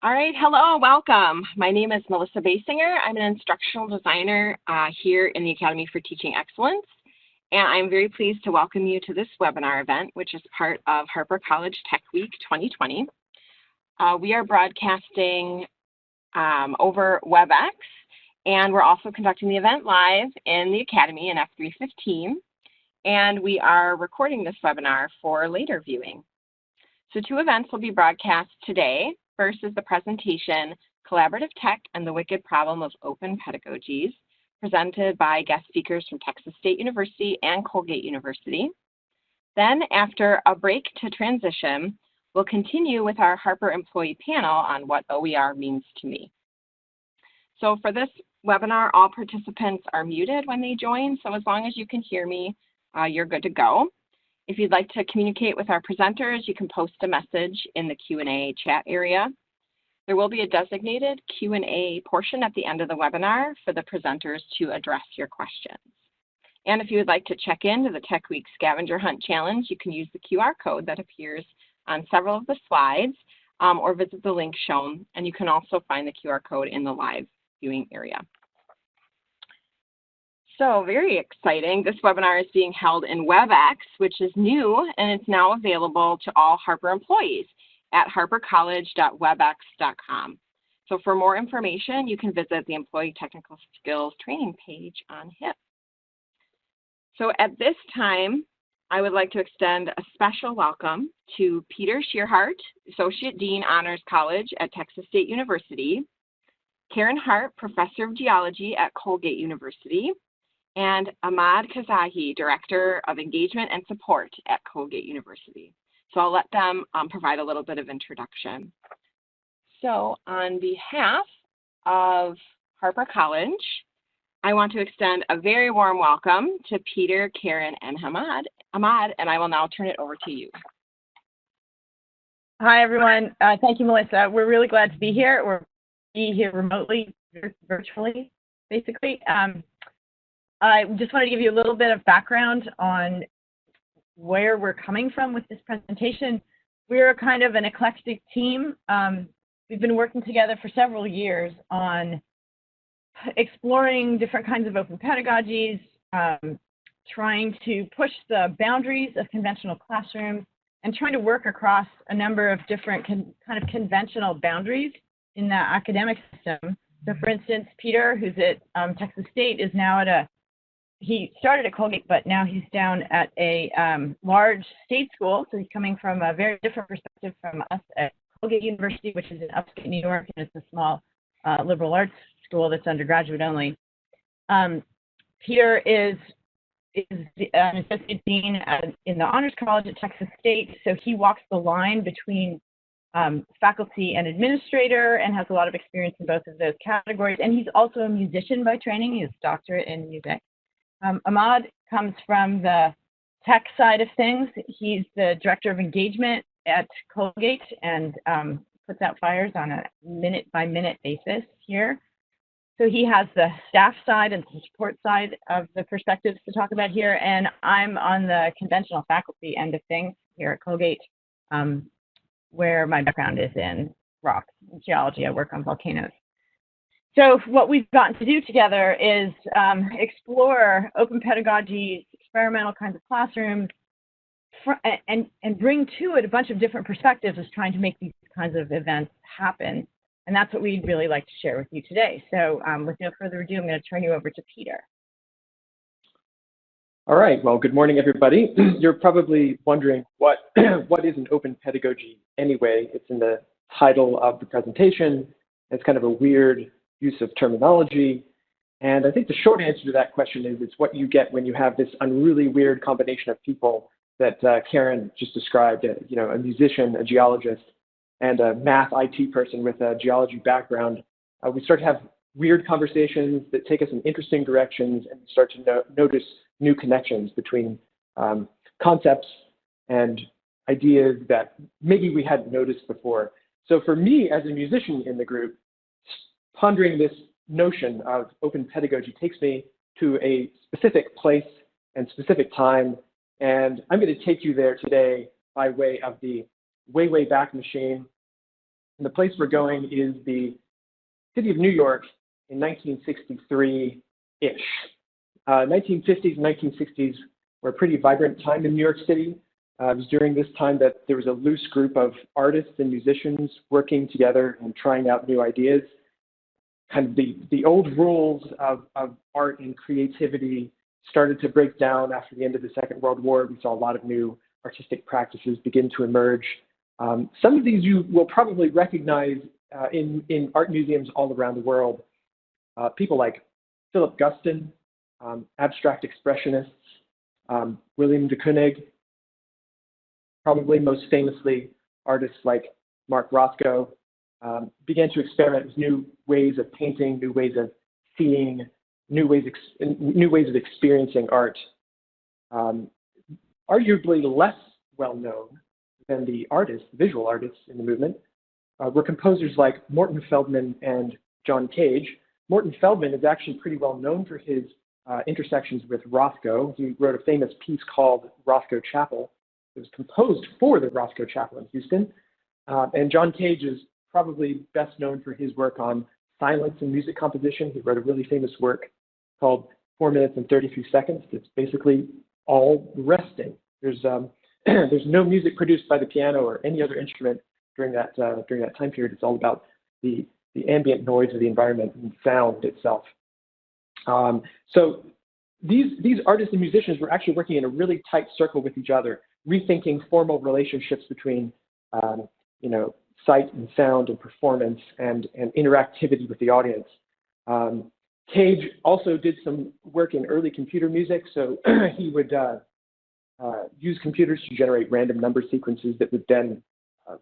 All right, hello, welcome. My name is Melissa Basinger. I'm an instructional designer uh, here in the Academy for Teaching Excellence. And I'm very pleased to welcome you to this webinar event, which is part of Harper College Tech Week 2020. Uh, we are broadcasting um, over WebEx, and we're also conducting the event live in the Academy in F315. And we are recording this webinar for later viewing. So two events will be broadcast today. First is the presentation, Collaborative Tech and the Wicked Problem of Open Pedagogies, presented by guest speakers from Texas State University and Colgate University. Then after a break to transition, we'll continue with our Harper employee panel on what OER means to me. So for this webinar, all participants are muted when they join, so as long as you can hear me, uh, you're good to go. If you'd like to communicate with our presenters, you can post a message in the Q&A chat area. There will be a designated Q&A portion at the end of the webinar for the presenters to address your questions. And if you would like to check into the Tech Week Scavenger Hunt Challenge, you can use the QR code that appears on several of the slides um, or visit the link shown. And you can also find the QR code in the live viewing area. So very exciting. This webinar is being held in WebEx, which is new, and it's now available to all Harper employees at harpercollege.webex.com. So for more information, you can visit the Employee Technical Skills training page on HIP. So at this time, I would like to extend a special welcome to Peter Tschirhart, Associate Dean Honors College at Texas State University, Karen Harpp, Professor of Geology at Colgate University, and Ahmad Kazahi, Director of Engagement and Support at Colgate University. So I'll let them um, provide a little bit of introduction. So on behalf of Harper College, I want to extend a very warm welcome to Peter, Karen, and Ahmad, Ahmad and I will now turn it over to you. Hi, everyone. Uh, thank you, Melissa. We're really glad to be here. We're be here remotely, virtually, basically. Um, I just wanted to give you a little bit of background on where we're coming from with this presentation. We're kind of an eclectic team. Um, we've been working together for several years on exploring different kinds of open pedagogies, um, trying to push the boundaries of conventional classrooms, and trying to work across a number of different kind of conventional boundaries in the academic system. So for instance, Peter, who's at um, Texas State, is now at a he started at Colgate, but now he's down at a um, large state school. So he's coming from a very different perspective from us at Colgate University, which is in upstate New York, and it's a small uh, liberal arts school that's undergraduate only. Um, Peter is is an associate dean at, in the Honors College at Texas State, so he walks the line between um, faculty and administrator and has a lot of experience in both of those categories. And he's also a musician by training. He has a doctorate in music. Um, Ahmad comes from the tech side of things. He's the director of engagement at Colgate and um, puts out fires on a minute by minute basis here. So he has the staff side and the support side of the perspectives to talk about here. And I'm on the conventional faculty end of things here at Colgate, um, where my background is in rocks and geology. I work on volcanoes. So what we've gotten to do together is um, explore open pedagogy, experimental kinds of classrooms, and, and bring to it a bunch of different perspectives as trying to make these kinds of events happen. And that's what we'd really like to share with you today. So um, with no further ado, I'm going to turn you over to Peter. All right, well, good morning, everybody. You're probably wondering what, what is an open pedagogy anyway? It's in the title of the presentation. It's kind of a weird use of terminology. And I think the short answer to that question is it's what you get when you have this unruly weird combination of people that uh, Karen just described, uh, you know, a musician, a geologist, and a math IT person with a geology background. Uh, we start to have weird conversations that take us in interesting directions and start to no notice new connections between um, concepts and ideas that maybe we hadn't noticed before. So for me as a musician in the group, pondering this notion of open pedagogy takes me to a specific place and specific time. And I'm going to take you there today by way of the way, way back machine. And the place we're going is the city of New York in 1963-ish. Uh, 1950s and 1960s were a pretty vibrant time in New York City. Uh, it was during this time that there was a loose group of artists and musicians working together and trying out new ideas. Kind of the, the old rules of, of art and creativity started to break down after the end of the Second World War. We saw a lot of new artistic practices begin to emerge. Um, some of these you will probably recognize uh, in, in art museums all around the world. Uh, people like Philip Guston, um, abstract expressionists, um, William de Kooning, probably most famously artists like Mark Rothko, um, began to experiment with new ways of painting, new ways of seeing, new ways, new ways of experiencing art. Um, arguably less well known than the artists, visual artists in the movement, uh, were composers like Morton Feldman and John Cage. Morton Feldman is actually pretty well known for his uh, intersections with Rothko. He wrote a famous piece called Rothko Chapel, it was composed for the Rothko Chapel in Houston. Uh, and John Cage is probably best known for his work on silence and music composition. He wrote a really famous work called Four Minutes and 33 Seconds. It's basically all resting. There's um, there's no music produced by the piano or any other instrument during that uh, during that time period. It's all about the the ambient noise of the environment and sound itself. Um, so these these artists and musicians were actually working in a really tight circle with each other rethinking formal relationships between, um, you know, sight and sound and performance and, and interactivity with the audience. Um, Cage also did some work in early computer music, so he would uh, uh, use computers to generate random number sequences that would then uh,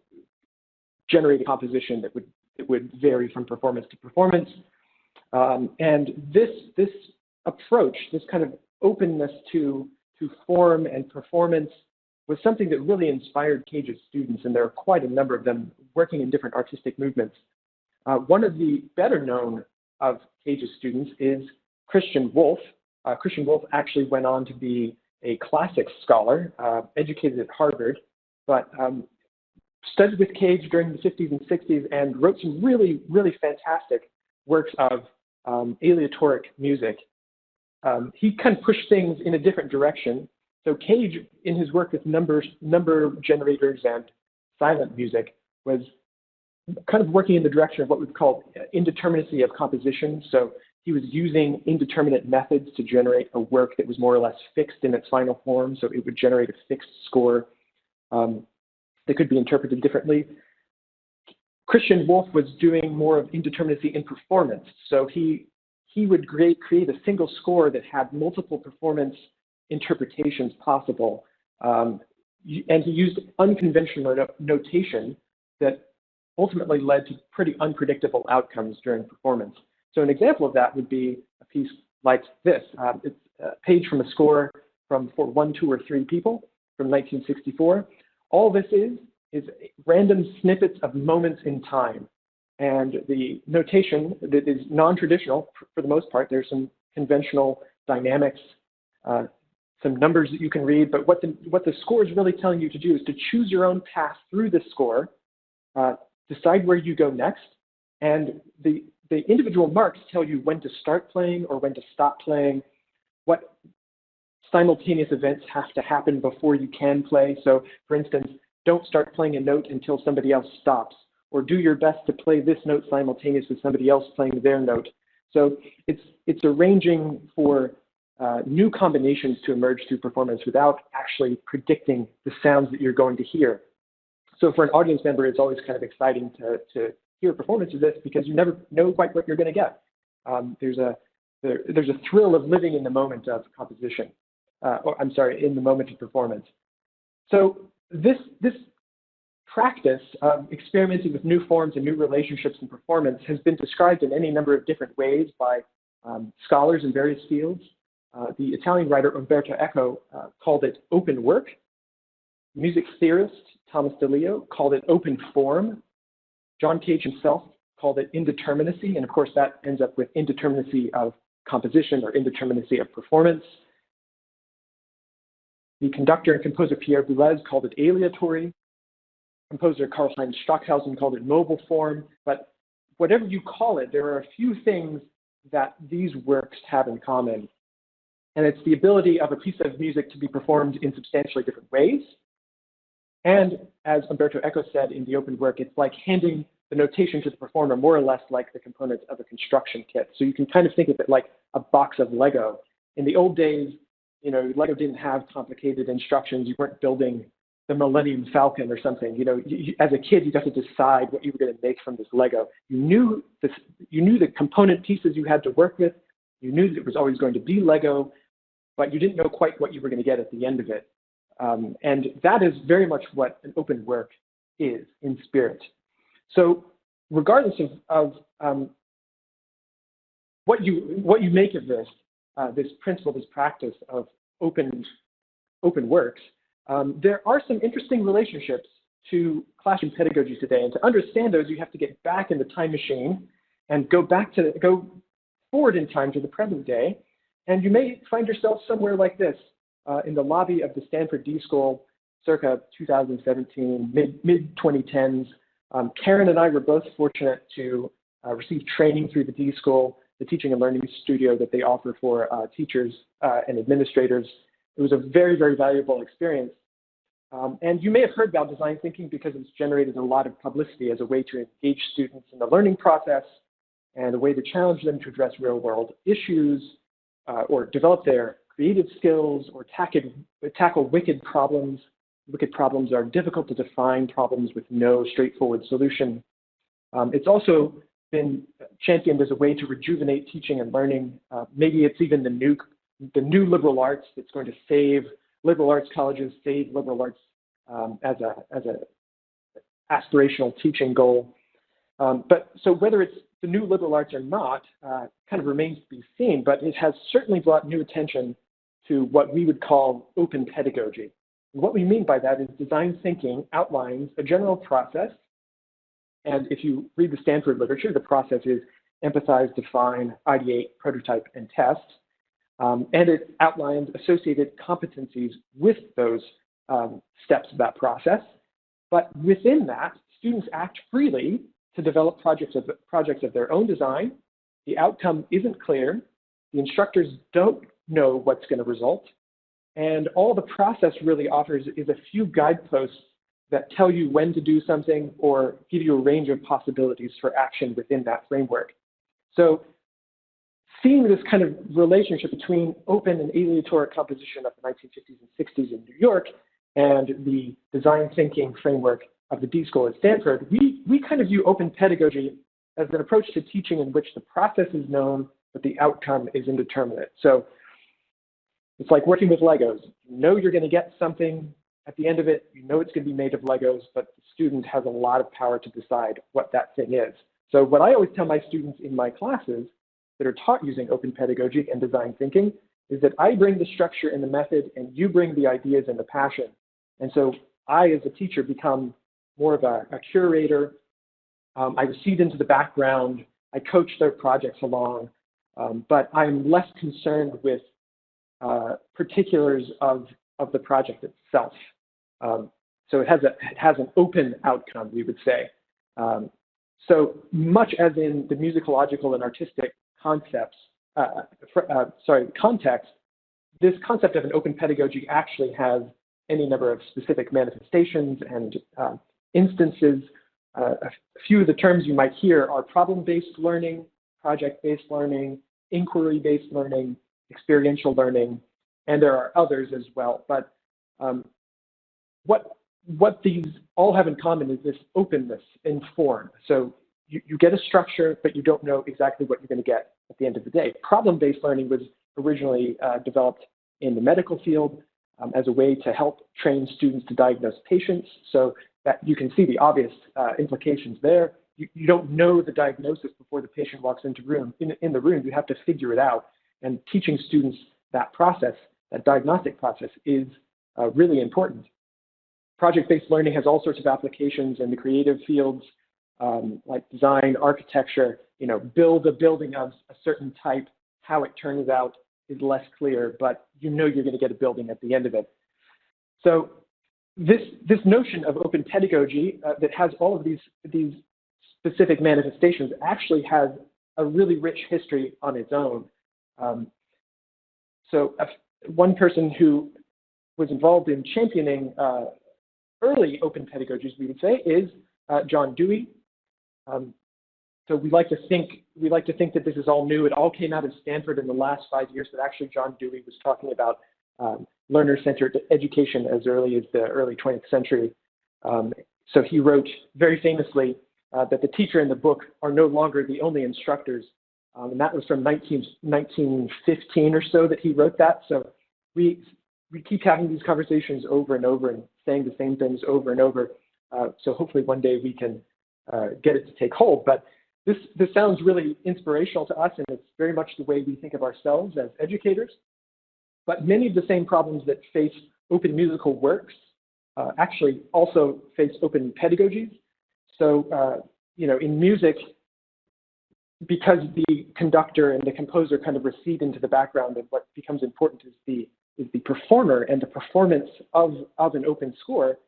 generate a composition that would that would vary from performance to performance. Um, and this this approach, this kind of openness to to form and performance was something that really inspired Cage's students, and there are quite a number of them working in different artistic movements. Uh, one of the better known of Cage's students is Christian Wolff. Uh, Christian Wolff actually went on to be a classics scholar, uh, educated at Harvard, but um, studied with Cage during the 50s and 60s and wrote some really, really fantastic works of um, aleatoric music. Um, he kind of pushed things in a different direction so Cage, in his work with numbers, number generators and silent music, was kind of working in the direction of what we've called indeterminacy of composition. So he was using indeterminate methods to generate a work that was more or less fixed in its final form. So it would generate a fixed score um, that could be interpreted differently. Christian Wolff was doing more of indeterminacy in performance. So he he would create, create a single score that had multiple performance interpretations possible. Um, and he used unconventional no notation that ultimately led to pretty unpredictable outcomes during performance. So an example of that would be a piece like this. Um, it's a page from a score from for one, two, or three people from 1964. All this is is random snippets of moments in time. And the notation that is non-traditional for the most part, there's some conventional dynamics uh, some numbers that you can read, but what the, what the score is really telling you to do is to choose your own path through the score, uh, decide where you go next, and the, the individual marks tell you when to start playing or when to stop playing, what simultaneous events have to happen before you can play. So, for instance, don't start playing a note until somebody else stops, or do your best to play this note simultaneous with somebody else playing their note. So it's, it's arranging for uh, new combinations to emerge through performance without actually predicting the sounds that you're going to hear. So for an audience member, it's always kind of exciting to, to hear a performance of this because you never know quite what you're going to get. Um, there's a there, there's a thrill of living in the moment of composition, uh, or I'm sorry, in the moment of performance. So this this practice of experimenting with new forms and new relationships in performance has been described in any number of different ways by um, scholars in various fields. Uh, the Italian writer Umberto Eco uh, called it open work. Music theorist Thomas DeLio called it open form. John Cage himself called it indeterminacy, and of course that ends up with indeterminacy of composition or indeterminacy of performance. The conductor and composer Pierre Boulez called it aleatory. composer Karlheinz Stockhausen called it mobile form, but whatever you call it, there are a few things that these works have in common. And it's the ability of a piece of music to be performed in substantially different ways. And as Umberto Eco said in the open work, it's like handing the notation to the performer more or less like the components of a construction kit. So you can kind of think of it like a box of Lego. In the old days, you know, Lego didn't have complicated instructions. You weren't building the Millennium Falcon or something. You know, you, as a kid, you got to decide what you were going to make from this Lego. You knew this, you knew the component pieces you had to work with. You knew that it was always going to be Lego, but you didn't know quite what you were going to get at the end of it. Um, and that is very much what an open work is in spirit. So regardless of, of um, what you what you make of this, uh, this principle, this practice of open open works, um, there are some interesting relationships to classroom pedagogy today. And to understand those, you have to get back in the time machine and go back to go forward in time to the present day. And you may find yourself somewhere like this uh, in the lobby of the Stanford D School circa 2017, mid, mid 2010s. Um, Karen and I were both fortunate to uh, receive training through the D School, the teaching and learning studio that they offer for uh, teachers uh, and administrators. It was a very, very valuable experience. Um, and you may have heard about design thinking because it's generated a lot of publicity as a way to engage students in the learning process and a way to challenge them to address real world issues uh, or develop their creative skills or tackle, tackle wicked problems. Wicked problems are difficult to define problems with no straightforward solution. Um, it's also been championed as a way to rejuvenate teaching and learning. Uh, maybe it's even the new, the new liberal arts that's going to save liberal arts colleges, save liberal arts um, as a as a aspirational teaching goal. Um, but so whether it's the new liberal arts are not, uh, kind of remains to be seen. But it has certainly brought new attention to what we would call open pedagogy. And what we mean by that is design thinking outlines a general process. And if you read the Stanford literature, the process is empathize, define, ideate, prototype, and test. Um, and it outlines associated competencies with those um, steps of that process. But within that, students act freely to develop projects of, projects of their own design. The outcome isn't clear. The instructors don't know what's going to result. And all the process really offers is a few guideposts that tell you when to do something or give you a range of possibilities for action within that framework. So seeing this kind of relationship between open and aleatoric composition of the 1950s and 60s in New York and the design thinking framework of the D School at Stanford, we, we kind of view open pedagogy as an approach to teaching in which the process is known, but the outcome is indeterminate. So it's like working with Legos. You know you're going to get something at the end of it. You know it's going to be made of Legos, but the student has a lot of power to decide what that thing is. So what I always tell my students in my classes that are taught using open pedagogy and design thinking is that I bring the structure and the method and you bring the ideas and the passion. And so I, as a teacher, become more of a, a curator. Um, I recede into the background. I coach their projects along, um, but I'm less concerned with uh, particulars of, of the project itself. Um, so it has, a, it has an open outcome, we would say. Um, so much as in the musicological and artistic concepts, uh, uh, sorry, context, this concept of an open pedagogy actually has any number of specific manifestations and uh, instances. Uh, a few of the terms you might hear are problem-based learning, project-based learning, inquiry-based learning, experiential learning, and there are others as well. But um, what, what these all have in common is this openness in form. So you, you get a structure, but you don't know exactly what you're going to get at the end of the day. Problem-based learning was originally uh, developed in the medical field um, as a way to help train students to diagnose patients. So that you can see the obvious uh, implications there. You, you, don't know the diagnosis before the patient walks into room in, in the room. You have to figure it out. And teaching students that process, that diagnostic process, is uh, really important. Project-based learning has all sorts of applications in the creative fields, um, like design, architecture, you know, build a building of a certain type, how it turns out is less clear, but you know you're going to get a building at the end of it. So this, this notion of open pedagogy uh, that has all of these, these specific manifestations actually has a really rich history on its own. Um, so uh, one person who was involved in championing uh, early open pedagogies, we would say, is uh, John Dewey. Um, so we like to think we like to think that this is all new. It all came out of Stanford in the last five years, but actually John Dewey was talking about um, learner-centered education as early as the early 20th century. Um, so he wrote very famously uh, that the teacher and the book are no longer the only instructors. Um, and that was from 19, 1915 or so that he wrote that. So we, we keep having these conversations over and over and saying the same things over and over. Uh, so hopefully one day we can uh, get it to take hold. But this, this sounds really inspirational to us, and it's very much the way we think of ourselves as educators. But many of the same problems that face open musical works uh, actually also face open pedagogies. So, uh, you know, in music, because the conductor and the composer kind of recede into the background, and what becomes important is the is the performer and the performance of of an open score.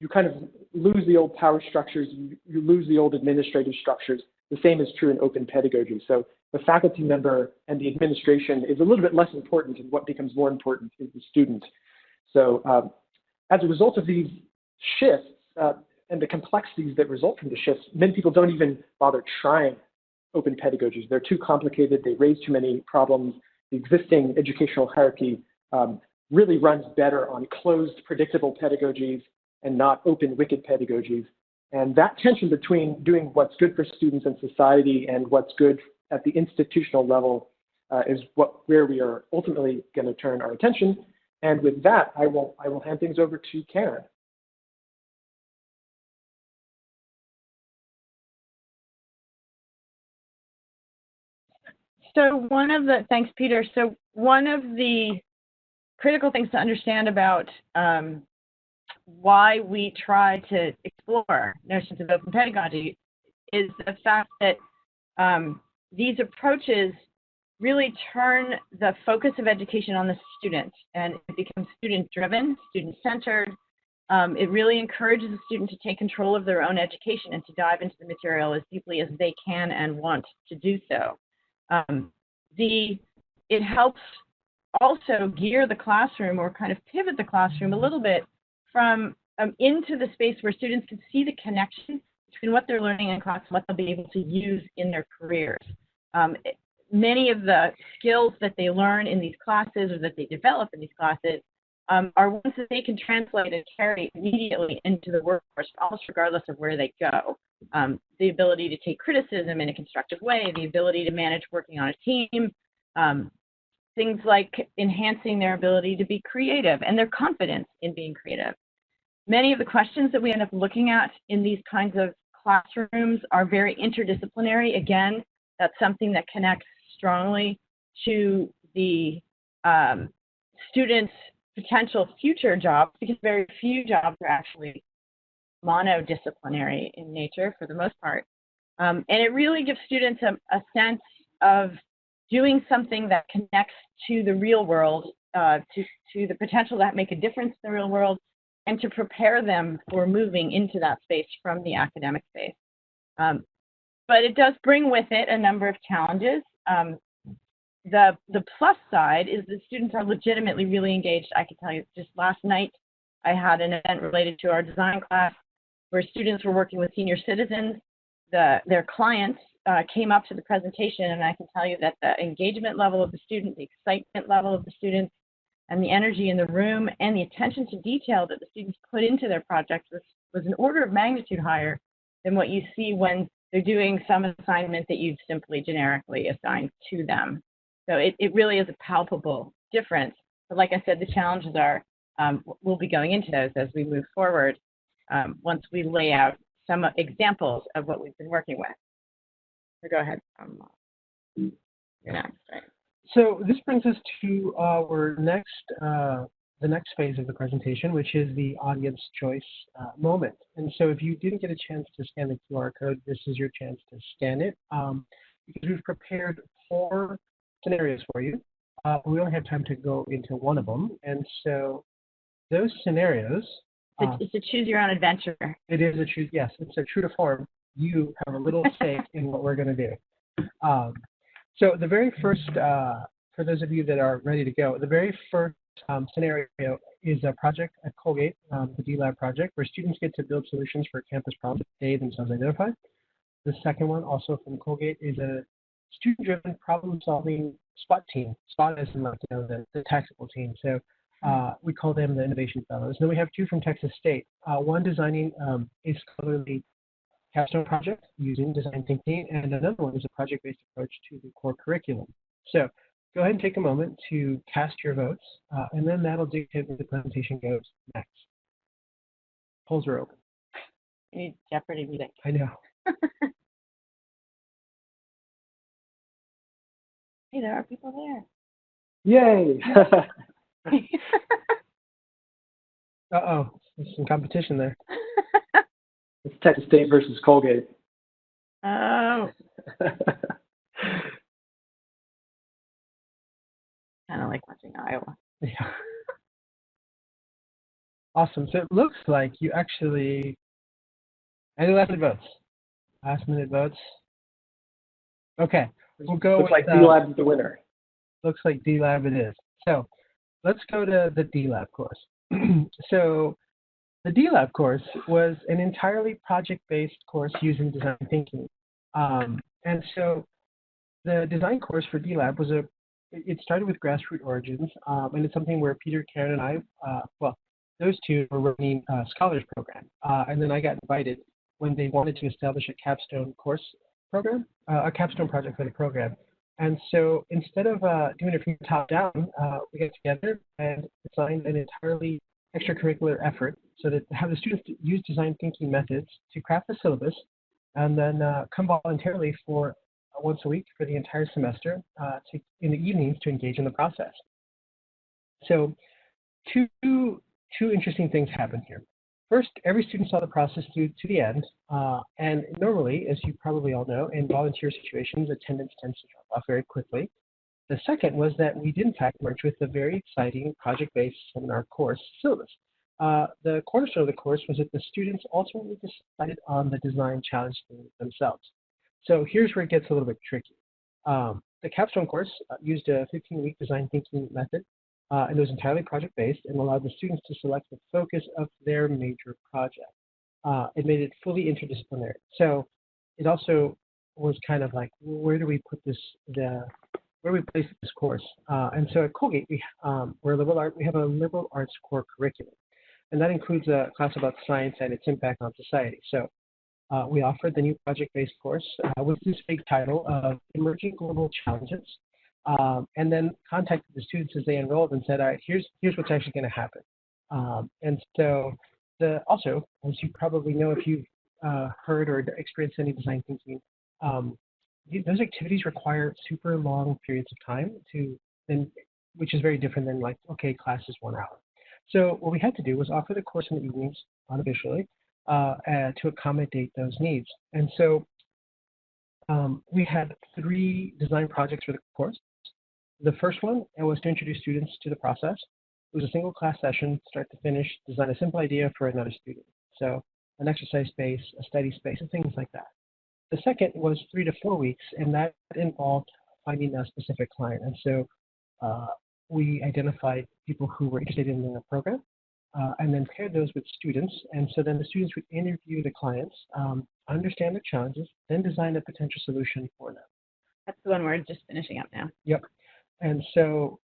You kind of lose the old power structures, you, you lose the old administrative structures. The same is true in open pedagogy. So the faculty member and the administration is a little bit less important, and what becomes more important is the student. So um, as a result of these shifts uh, and the complexities that result from the shifts, many people don't even bother trying open pedagogies. They're too complicated. They raise too many problems. The existing educational hierarchy um, really runs better on closed, predictable pedagogies and not open, wicked pedagogies. And that tension between doing what's good for students and society and what's good at the institutional level uh, is what where we are ultimately going to turn our attention. And with that, I will I will hand things over to Karen. So one of the thanks, Peter. So one of the critical things to understand about um, why we try to explore notions of open pedagogy is the fact that um, these approaches really turn the focus of education on the student and it becomes student driven, student centered. Um, it really encourages the student to take control of their own education and to dive into the material as deeply as they can and want to do so. Um, the, it helps also gear the classroom or kind of pivot the classroom a little bit from um, into the space where students can see the connection between what they're learning in class and what they'll be able to use in their careers. Um, many of the skills that they learn in these classes or that they develop in these classes um, are ones that they can translate and carry immediately into the workforce, almost regardless of where they go. Um, the ability to take criticism in a constructive way, the ability to manage working on a team, um, things like enhancing their ability to be creative and their confidence in being creative. Many of the questions that we end up looking at in these kinds of classrooms are very interdisciplinary. Again, that's something that connects strongly to the um, students' potential future jobs because very few jobs are actually monodisciplinary in nature for the most part. Um, and it really gives students a, a sense of doing something that connects to the real world, uh, to, to the potential that make a difference in the real world, and to prepare them for moving into that space from the academic space. Um, but it does bring with it a number of challenges. Um, the, the plus side is that students are legitimately really engaged. I can tell you just last night, I had an event related to our design class where students were working with senior citizens. The, their clients uh, came up to the presentation, and I can tell you that the engagement level of the student, the excitement level of the students, and the energy in the room and the attention to detail that the students put into their projects was, was an order of magnitude higher than what you see when they're doing some assignment that you've simply generically assigned to them. So it, it really is a palpable difference. But like I said, the challenges are, um, we'll be going into those as we move forward um, once we lay out some examples of what we've been working with. So go ahead. Um, you're next, right? So this brings us to our next, uh, the next phase of the presentation, which is the audience choice uh, moment. And so if you didn't get a chance to scan the QR code, this is your chance to scan it um, because we've prepared four scenarios for you. Uh, we only have time to go into one of them. And so those scenarios It's, Uh, a- it's a choose your own adventure. It is a true, yes, it's a true to form. You have a little stake in what we're going to do. Um, so the very first, uh, for those of you that are ready to go, the very first um, scenario is a project at Colgate, um, the D-Lab project, where students get to build solutions for campus problems they themselves identify. The second one, also from Colgate, is a student-driven problem-solving SWAT team. SWAT is in like, you know, the, the tactical team. So uh, we call them the Innovation Fellows. Then we have two from Texas State. Uh, one designing um, a scholarly capstone project using design thinking, and another one is a project-based approach to the core curriculum. So go ahead and take a moment to cast your votes, uh, and then that'll dictate where the presentation goes next. Polls are open. We need Jeopardy music. I know. Hey, there are people there. Yay! Uh-oh, there's some competition there. It's Texas State versus Colgate. oh, kind of like watching Iowa. Yeah. Awesome. So it looks like you actually any last minute votes. Last minute votes. Okay. We'll go Looks with like uh, D-Lab's the winner. looks like D Lab it is. So let's go to the D Lab course. so the D Lab course was an entirely project based course using design thinking. Um, and so the design course for D Lab was a it started with grassroots origins, um, and it's something where Peter, Karen, and I, uh, well, those two were running a scholars program, uh, and then I got invited when they wanted to establish a capstone course program, uh, a capstone project for the program. And so instead of uh, doing it from the top down, uh, we got together and designed an entirely extracurricular effort so that have the students use design thinking methods to craft the syllabus and then uh, come voluntarily for uh, once a week for the entire semester uh, to, in the evenings to engage in the process. So two, two interesting things happen here. First, every student saw the process through to the end, uh, and normally, as you probably all know, in volunteer situations, attendance tends to drop off very quickly. The second was that we did in fact merge with a very exciting project-based seminar course syllabus. Uh, the cornerstone of the course was that the students ultimately decided on the design challenge themselves. So here's where it gets a little bit tricky. Um, the capstone course uh, used a 15-week design thinking method uh, and it was entirely project-based and allowed the students to select the focus of their major project. Uh, it made it fully interdisciplinary. So it also was kind of like, where do we put this, the, where we place this course? Uh, and so at Colgate, we, um, we're liberal art, we have a liberal arts core curriculum. And that includes a class about science and its impact on society. So uh, we offered the new project-based course uh, with this big title of Emerging Global Challenges, um, and then contacted the students as they enrolled and said, all right, here's, here's what's actually going to happen. Um, and so the, also, as you probably know if you've uh, heard or experienced any design thinking, um, those activities require super long periods of time to, and, which is very different than like, okay, class is one hour. So what we had to do was offer the course in the evenings unofficially uh, uh, to accommodate those needs. And so um, we had three design projects for the course. The first one was to introduce students to the process. It was a single class session, start to finish, design a simple idea for another student. So an exercise space, a study space, and things like that. The second was three to four weeks, and that involved finding a specific client. And so uh, we identified people who were interested in the program uh, and then paired those with students. And so then the students would interview the clients, um, understand their challenges, then design a potential solution for them. That's the one we're just finishing up now. Yep. And so,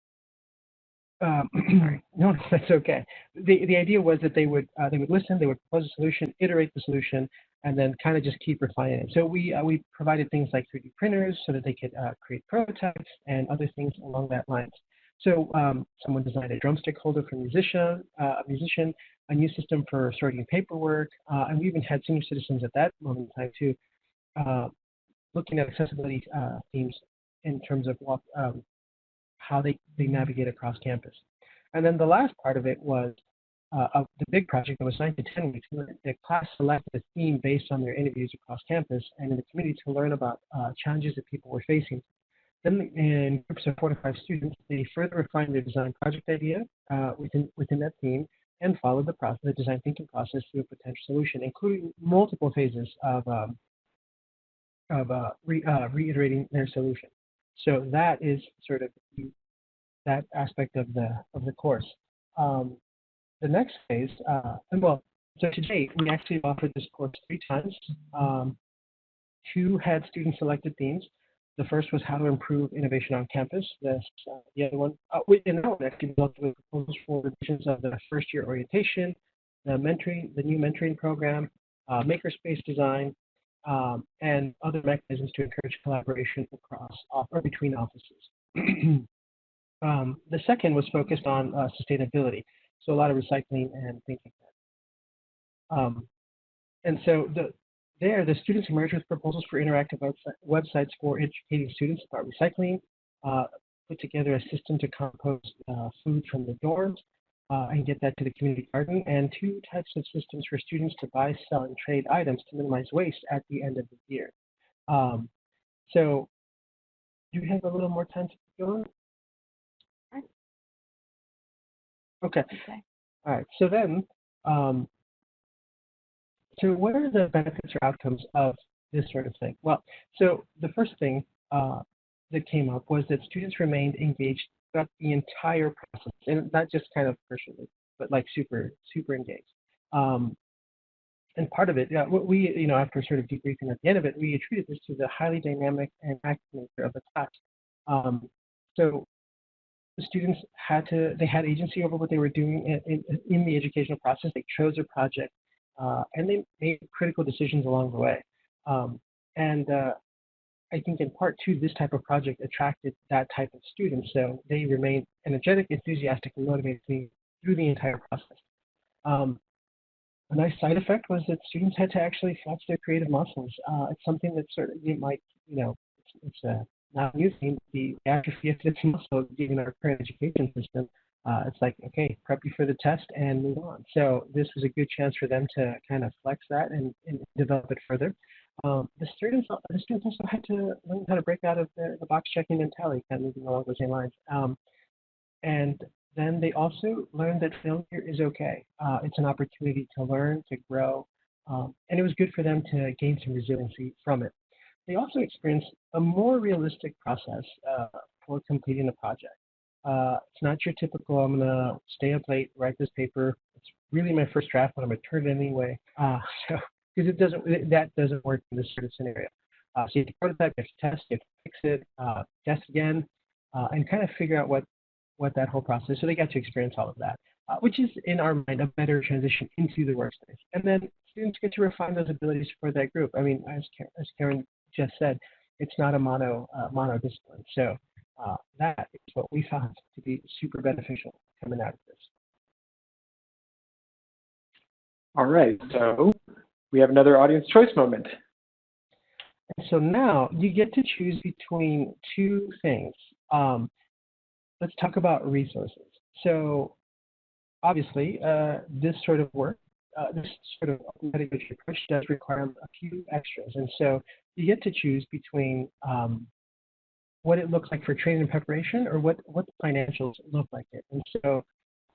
um, no, that's okay. The the idea was that they would uh, they would listen, they would propose a solution, iterate the solution, and then kind of just keep refining it. So we uh, we provided things like 3D printers so that they could uh, create prototypes and other things along that lines. So um, someone designed a drumstick holder for a musician, uh, a musician, a new system for sorting paperwork, uh, and we even had senior citizens at that moment in time too, uh, looking at accessibility uh, themes in terms of um, how they, they navigate across campus. And then the last part of it was uh, of the big project that was nine to 10 weeks. The class selected a theme based on their interviews across campus and in the community to learn about uh, challenges that people were facing. Then in groups of four to five students, they further refined their design project idea uh, within, within that theme and followed the process, the design thinking process through a potential solution, including multiple phases of um, of uh, re, uh, reiterating their solution. So that is sort of that aspect of the of the course. Um, the next phase, uh, and well, so today we actually offered this course three times. Um, two had student selected themes. The first was how to improve innovation on campus. The, uh, the other one, uh, in that one actually dealt with proposals for revisions of the first year orientation, the mentoring, the new mentoring program, uh, makerspace design, um, and other mechanisms to encourage collaboration across or between offices. um, the second was focused on uh, sustainability, so a lot of recycling and thinking. Um, and so the, there, the students emerged with proposals for interactive websites for educating students about recycling, uh, put together a system to compost uh, food from the dorms, uh, and get that to the community garden, and two types of systems for students to buy, sell, and trade items to minimize waste at the end of the year. Um, so, do you have a little more time to go on? Okay. Okay. All right. So then, um, so what are the benefits or outcomes of this sort of thing? Well, so the first thing uh, that came up was that students remained engaged throughout the entire process, and not just kind of personally, but like super, super engaged. Um, and part of it, yeah, what we, you know, after sort of debriefing at the end of it, we attributed this to the highly dynamic and active nature of the class. Um, so the students had to, they had agency over what they were doing in, in, in the educational process. They chose a project, and they made critical decisions along the way. Um, and uh, I think in part two, this type of project attracted that type of student. So they remained energetic, enthusiastic, and motivated through the entire process. Um, a nice side effect was that students had to actually flex their creative muscles. Uh, it's something that sort of you might, you know, it's, it's a not thing. The atrophy of this muscle, given our current education system, uh, it's like, okay, prep you for the test and move on. So this was a good chance for them to kind of flex that and, and develop it further. Um, the students, the students also had to learn how to break out of the, the box checking mentality, kind of moving along those same lines. Um, and then they also learned that failure is okay. Uh, it's an opportunity to learn, to grow, um, and it was good for them to gain some resiliency from it. They also experienced a more realistic process uh, for completing the project. Uh, it's not your typical, I'm going to stay up late, write this paper. It's really my first draft, but I'm going to turn it anyway. Uh, so because it doesn't that doesn't work in this sort of scenario. Uh, so you have to prototype, you have to test, you have to fix it, uh, test again, uh, and kind of figure out what what that whole process. So they got to experience all of that, uh, which is in our mind a better transition into the workspace. And then students get to refine those abilities for that group. I mean, as Karen, as Karen just said, it's not a mono uh, mono discipline. So uh, that is what we found to be super beneficial coming out of this. All right, so we have another audience choice moment. So now you get to choose between two things. Um, let's talk about resources. So obviously, uh, this sort of work, uh, this sort of pedagogy approach does require a few extras. And so you get to choose between um, what it looks like for training and preparation or what, what the financials look like it. And so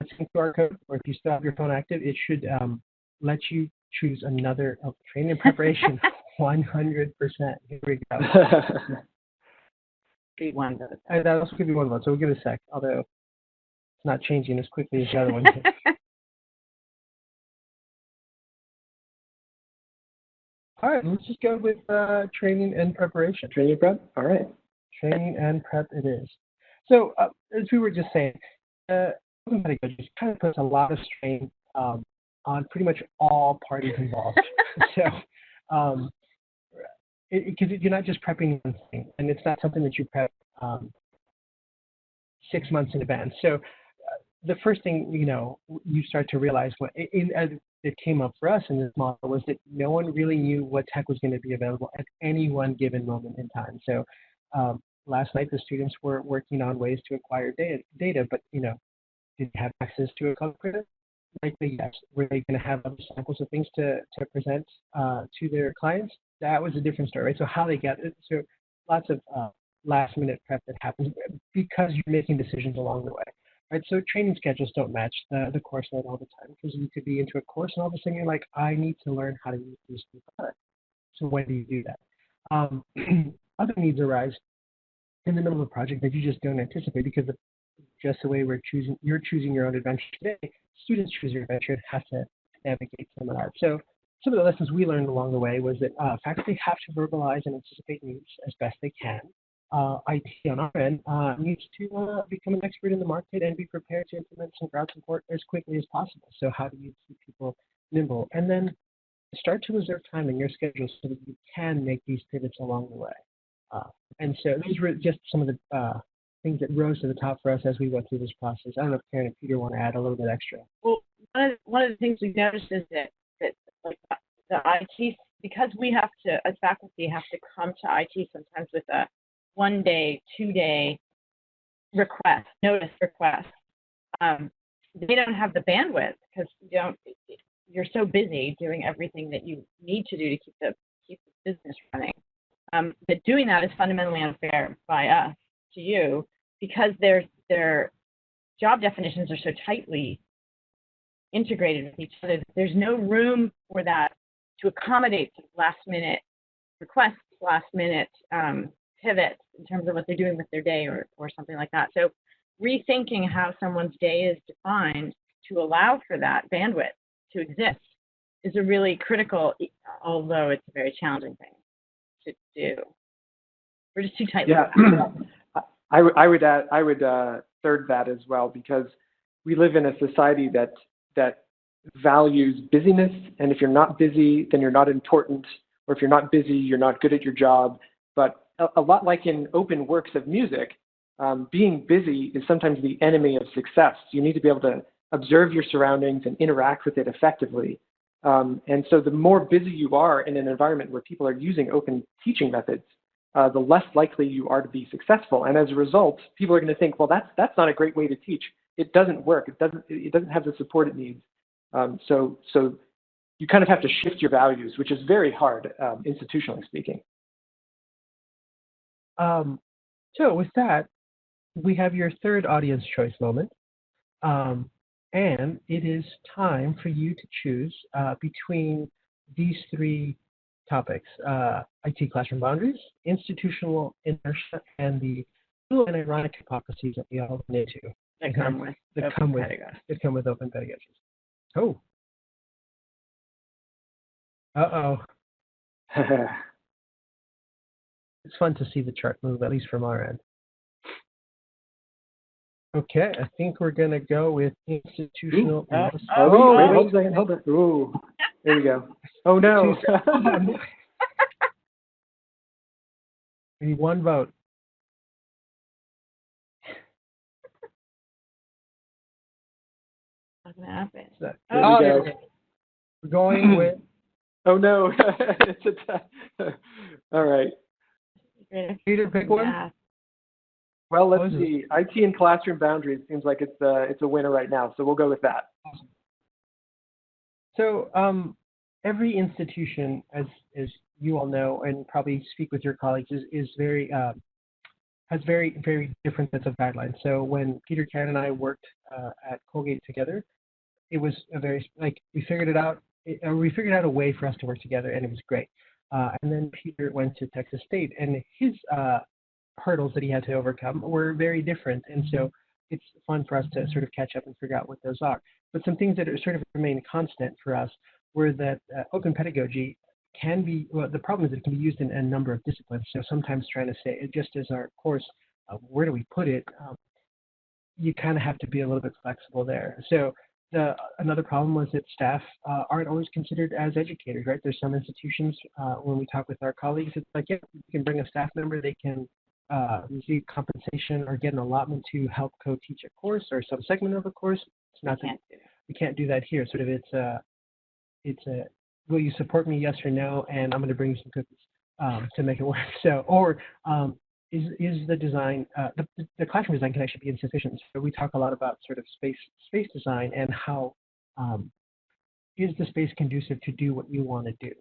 it's a QR code, or if you still have your phone active, it should um, let you choose another oh, training and preparation 100%. Here we go. Three one Uh, that also could be one vote, so we'll give it a sec, although it's not changing as quickly as the other one. All right, let's just go with uh, training and preparation. Training prep? All right. Training and prep it is. So, uh, as we were just saying, uh, open pedagogy kind of puts a lot of strain um, on pretty much all parties involved. so, um, because you're not just prepping one thing, and it's not something that you prep um, six months in advance. So, uh, the first thing you know, you start to realize what in, as it came up for us in this model was that no one really knew what tech was going to be available at any one given moment in time. So, um, last night the students were working on ways to acquire data, data but you know, did you have access to a color printer? likely yes. Were they going to have other samples of things to, to present uh, to their clients? That was a different story, right? So how they get it. So lots of uh, last minute prep that happens because you're making decisions along the way. right? So training schedules don't match the, the course load all the time because you could be into a course and all of a sudden you're like, I need to learn how to use this new product. So when do you do that? Um, other needs arise in the middle of a project that you just don't anticipate because of just the way we're choosing, you're choosing your own adventure today. Students choose your adventure and have to navigate some of that. So some of the lessons we learned along the way was that uh, faculty have to verbalize and anticipate needs as best they can. Uh, IT on our end uh, needs to uh, become an expert in the market and be prepared to implement some crowd support as quickly as possible. So how do you keep people nimble? And then start to reserve time in your schedule so that you can make these pivots along the way. Uh, and so those were just some of the uh, things that rose to the top for us as we went through this process. I don't know if Karen and Peter want to add a little bit extra. Well, one of, one of the things we've noticed is that, that like the IT, because we have to, as faculty, have to come to IT sometimes with a one day, two day request, notice request. Um, they don't have the bandwidth because you don't, you're so busy doing everything that you need to do to keep the keep the business running. Um, that doing that is fundamentally unfair by us to you because their their job definitions are so tightly integrated with each other. There's no room for that to accommodate last minute requests, last minute um, pivots in terms of what they're doing with their day or, or something like that. So rethinking how someone's day is defined to allow for that bandwidth to exist is a really critical, although it's a very challenging thing to do. We're just too tight. Yeah, I would add, I would uh, third that as well because we live in a society that that values busyness, and if you're not busy, then you're not important, or if you're not busy, you're not good at your job. But a, a lot like in open works of music, um, being busy is sometimes the enemy of success. You need to be able to observe your surroundings and interact with it effectively. Um, and so the more busy you are in an environment where people are using open teaching methods, uh, the less likely you are to be successful. And as a result, people are going to think, well, that's that's not a great way to teach. It doesn't work. It doesn't it doesn't have the support it needs. Um, so so you kind of have to shift your values, which is very hard, um, institutionally speaking. Um, so with that, we have your third audience choice moment. Um, and it is time for you to choose uh, between these three topics, uh, IT classroom boundaries, institutional inertia, and the little and ironic hypotheses that we all run into. that come with that open come with that come with open pedagogies. Oh. Uh-oh. It's fun to see the chart move, at least from our end. Okay, I think we're gonna go with institutional. Oh, inertia. Oh, Oh, wait, wait. hold oh. a second, hold on. Ooh, there we go. Oh no. We need one vote. What's gonna happen? So- There we Oh, go. there we go. We're going with oh no. it's a t- All right. Great. Peter. Pick one. Yeah. Well, let's is see. IT and classroom boundaries seems like it's a, it's a winner right now, so we'll go with that. So um, every institution, as as you all know, and probably speak with your colleagues, is is very uh, has very very different sets of guidelines. So when Peter Karen and I worked uh, at Colgate together, it was a very like we figured it out. It, uh, we figured out a way for us to work together, and it was great. Uh, and then Peter went to Texas State, and his uh, hurdles that he had to overcome were very different. And so it's fun for us to sort of catch up and figure out what those are. But some things that are sort of remain constant for us were that uh, open pedagogy can be, well, the problem is it can be used in a number of disciplines. So sometimes trying to say, just as our course, uh, where do we put it? Um, you kind of have to be a little bit flexible there. So the, another problem was that staff uh, aren't always considered as educators, right? There's some institutions, uh, when we talk with our colleagues, it's like, yeah, you can bring a staff member, they can uh, receive compensation or get an allotment to help co-teach a course or some segment of a course. It's not that Can't it. we can't do that here. Sort of, it's a, it's a, will you support me, yes or no, and I'm going to bring you some cookies um, to make it work. So, or um, is is the design, uh, the, the classroom design can actually be insufficient. So we talk a lot about sort of space space design and how um, is the space conducive to do what you want to do.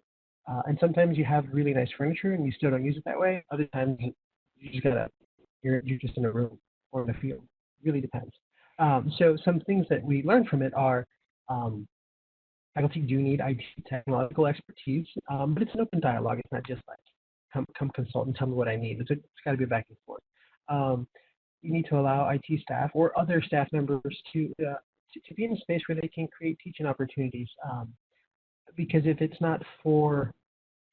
Uh, and sometimes you have really nice furniture and you still don't use it that way. Other times you just gotta, you're you're just in a room or in a field. Really depends. Um, so some things that we learned from it are um, faculty do need IT technological expertise, um, but it's an open dialogue. It's not just like come come consult and tell me what I need. It's, it's got to be back and forth. Um, you need to allow IT staff or other staff members to, uh, to, to be in a space where they can create teaching opportunities. Um, because if it's not for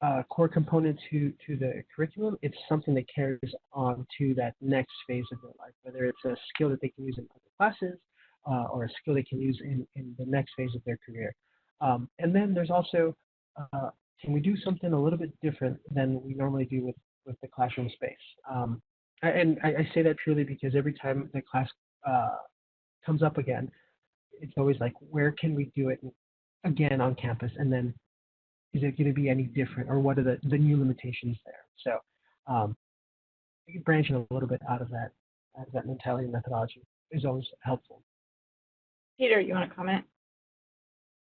uh, core component to to the curriculum, it's something that carries on to that next phase of their life, whether it's a skill that they can use in other classes uh, or a skill they can use in, in the next phase of their career. Um, and then there's also, uh, can we do something a little bit different than we normally do with, with the classroom space? Um, and I, I, say that truly because every time the class uh, comes up again, it's always like, where can we do it again on campus? And then is it going to be any different or what are the, the new limitations there? So um, branching a little bit out of that, out of that mentality and methodology is always helpful. Peter, you want to comment?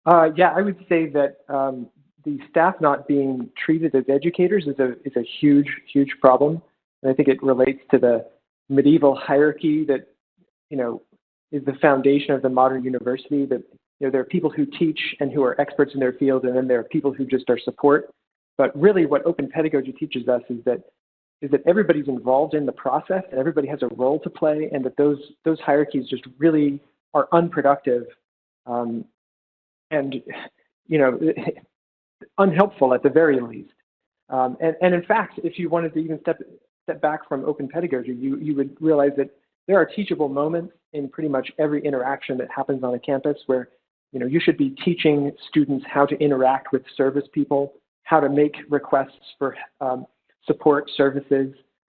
Uh, yeah, I would say that um, the staff not being treated as educators is a is a huge huge problem, and I think it relates to the medieval hierarchy that you know is the foundation of the modern university. That you know there are people who teach and who are experts in their field, and then there are people who just are support. But really, what open pedagogy teaches us is that is that everybody's involved in the process and everybody has a role to play, and that those those hierarchies just really are unproductive um, and you know unhelpful at the very least. Um, and, and in fact, if you wanted to even step step back from open pedagogy, you you would realize that there are teachable moments in pretty much every interaction that happens on a campus where you know you should be teaching students how to interact with service people, how to make requests for um, support services,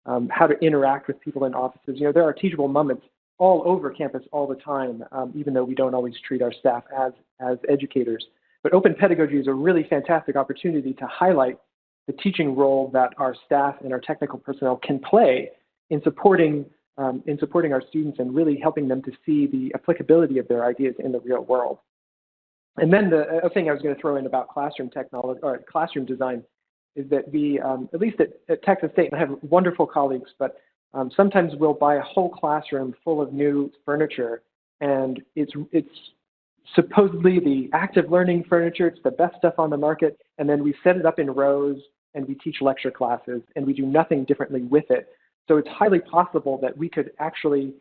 um, how to interact with people in offices. You know there are teachable moments all over campus all the time, um, even though we don't always treat our staff as, as educators. But open pedagogy is a really fantastic opportunity to highlight the teaching role that our staff and our technical personnel can play in supporting, um, in supporting our students and really helping them to see the applicability of their ideas in the real world. And then the other thing I was going to throw in about classroom technology or classroom design is that we, um, at least at, at Texas State, I have wonderful colleagues, but um, sometimes we'll buy a whole classroom full of new furniture, and it's it's supposedly the active learning furniture. It's the best stuff on the market, and then we set it up in rows and we teach lecture classes, and we do nothing differently with it. So it's highly possible that we could actually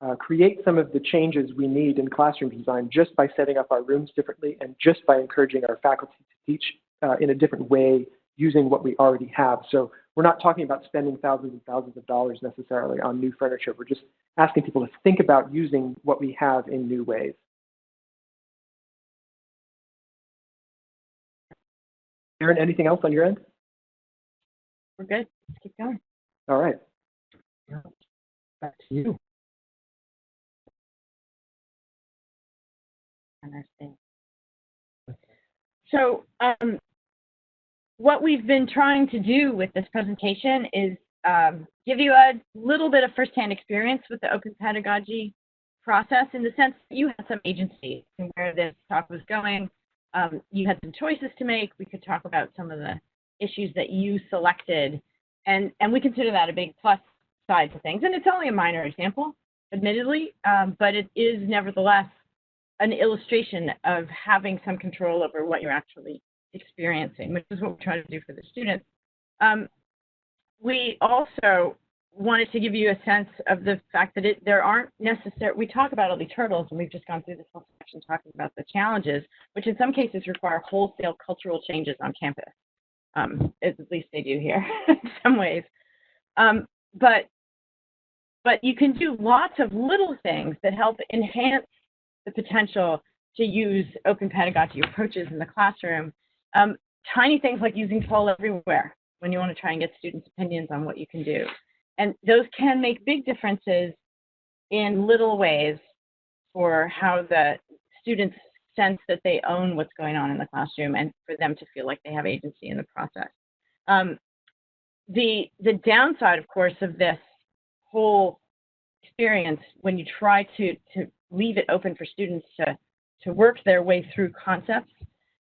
uh, create some of the changes we need in classroom design just by setting up our rooms differently and just by encouraging our faculty to teach uh, in a different way using what we already have. So we're not talking about spending thousands and thousands of dollars necessarily on new furniture. We're just asking people to think about using what we have in new ways. Aaron, anything else on your end? We're good. Let's keep going. All right. Back to you. So um, what we've been trying to do with this presentation is um, give you a little bit of firsthand experience with the open pedagogy process in the sense that you had some agency in where this talk was going. Um, you had some choices to make. We could talk about some of the issues that you selected, and, and we consider that a big plus side to things. And it's only a minor example, admittedly, um, but it is nevertheless an illustration of having some control over what you're actually experiencing, which is what we're trying to do for the students. Um, we also wanted to give you a sense of the fact that it, there aren't necessary, we talk about all these hurdles, and we've just gone through this whole section talking about the challenges, which in some cases require wholesale cultural changes on campus. Um, at least they do here in some ways. Um, but, but you can do lots of little things that help enhance the potential to use open pedagogy approaches in the classroom um, tiny things like using poll everywhere when you want to try and get students' opinions on what you can do. And those can make big differences in little ways for how the students sense that they own what's going on in the classroom and for them to feel like they have agency in the process. Um, the, the downside, of course, of this whole experience when you try to, to leave it open for students to, to work their way through concepts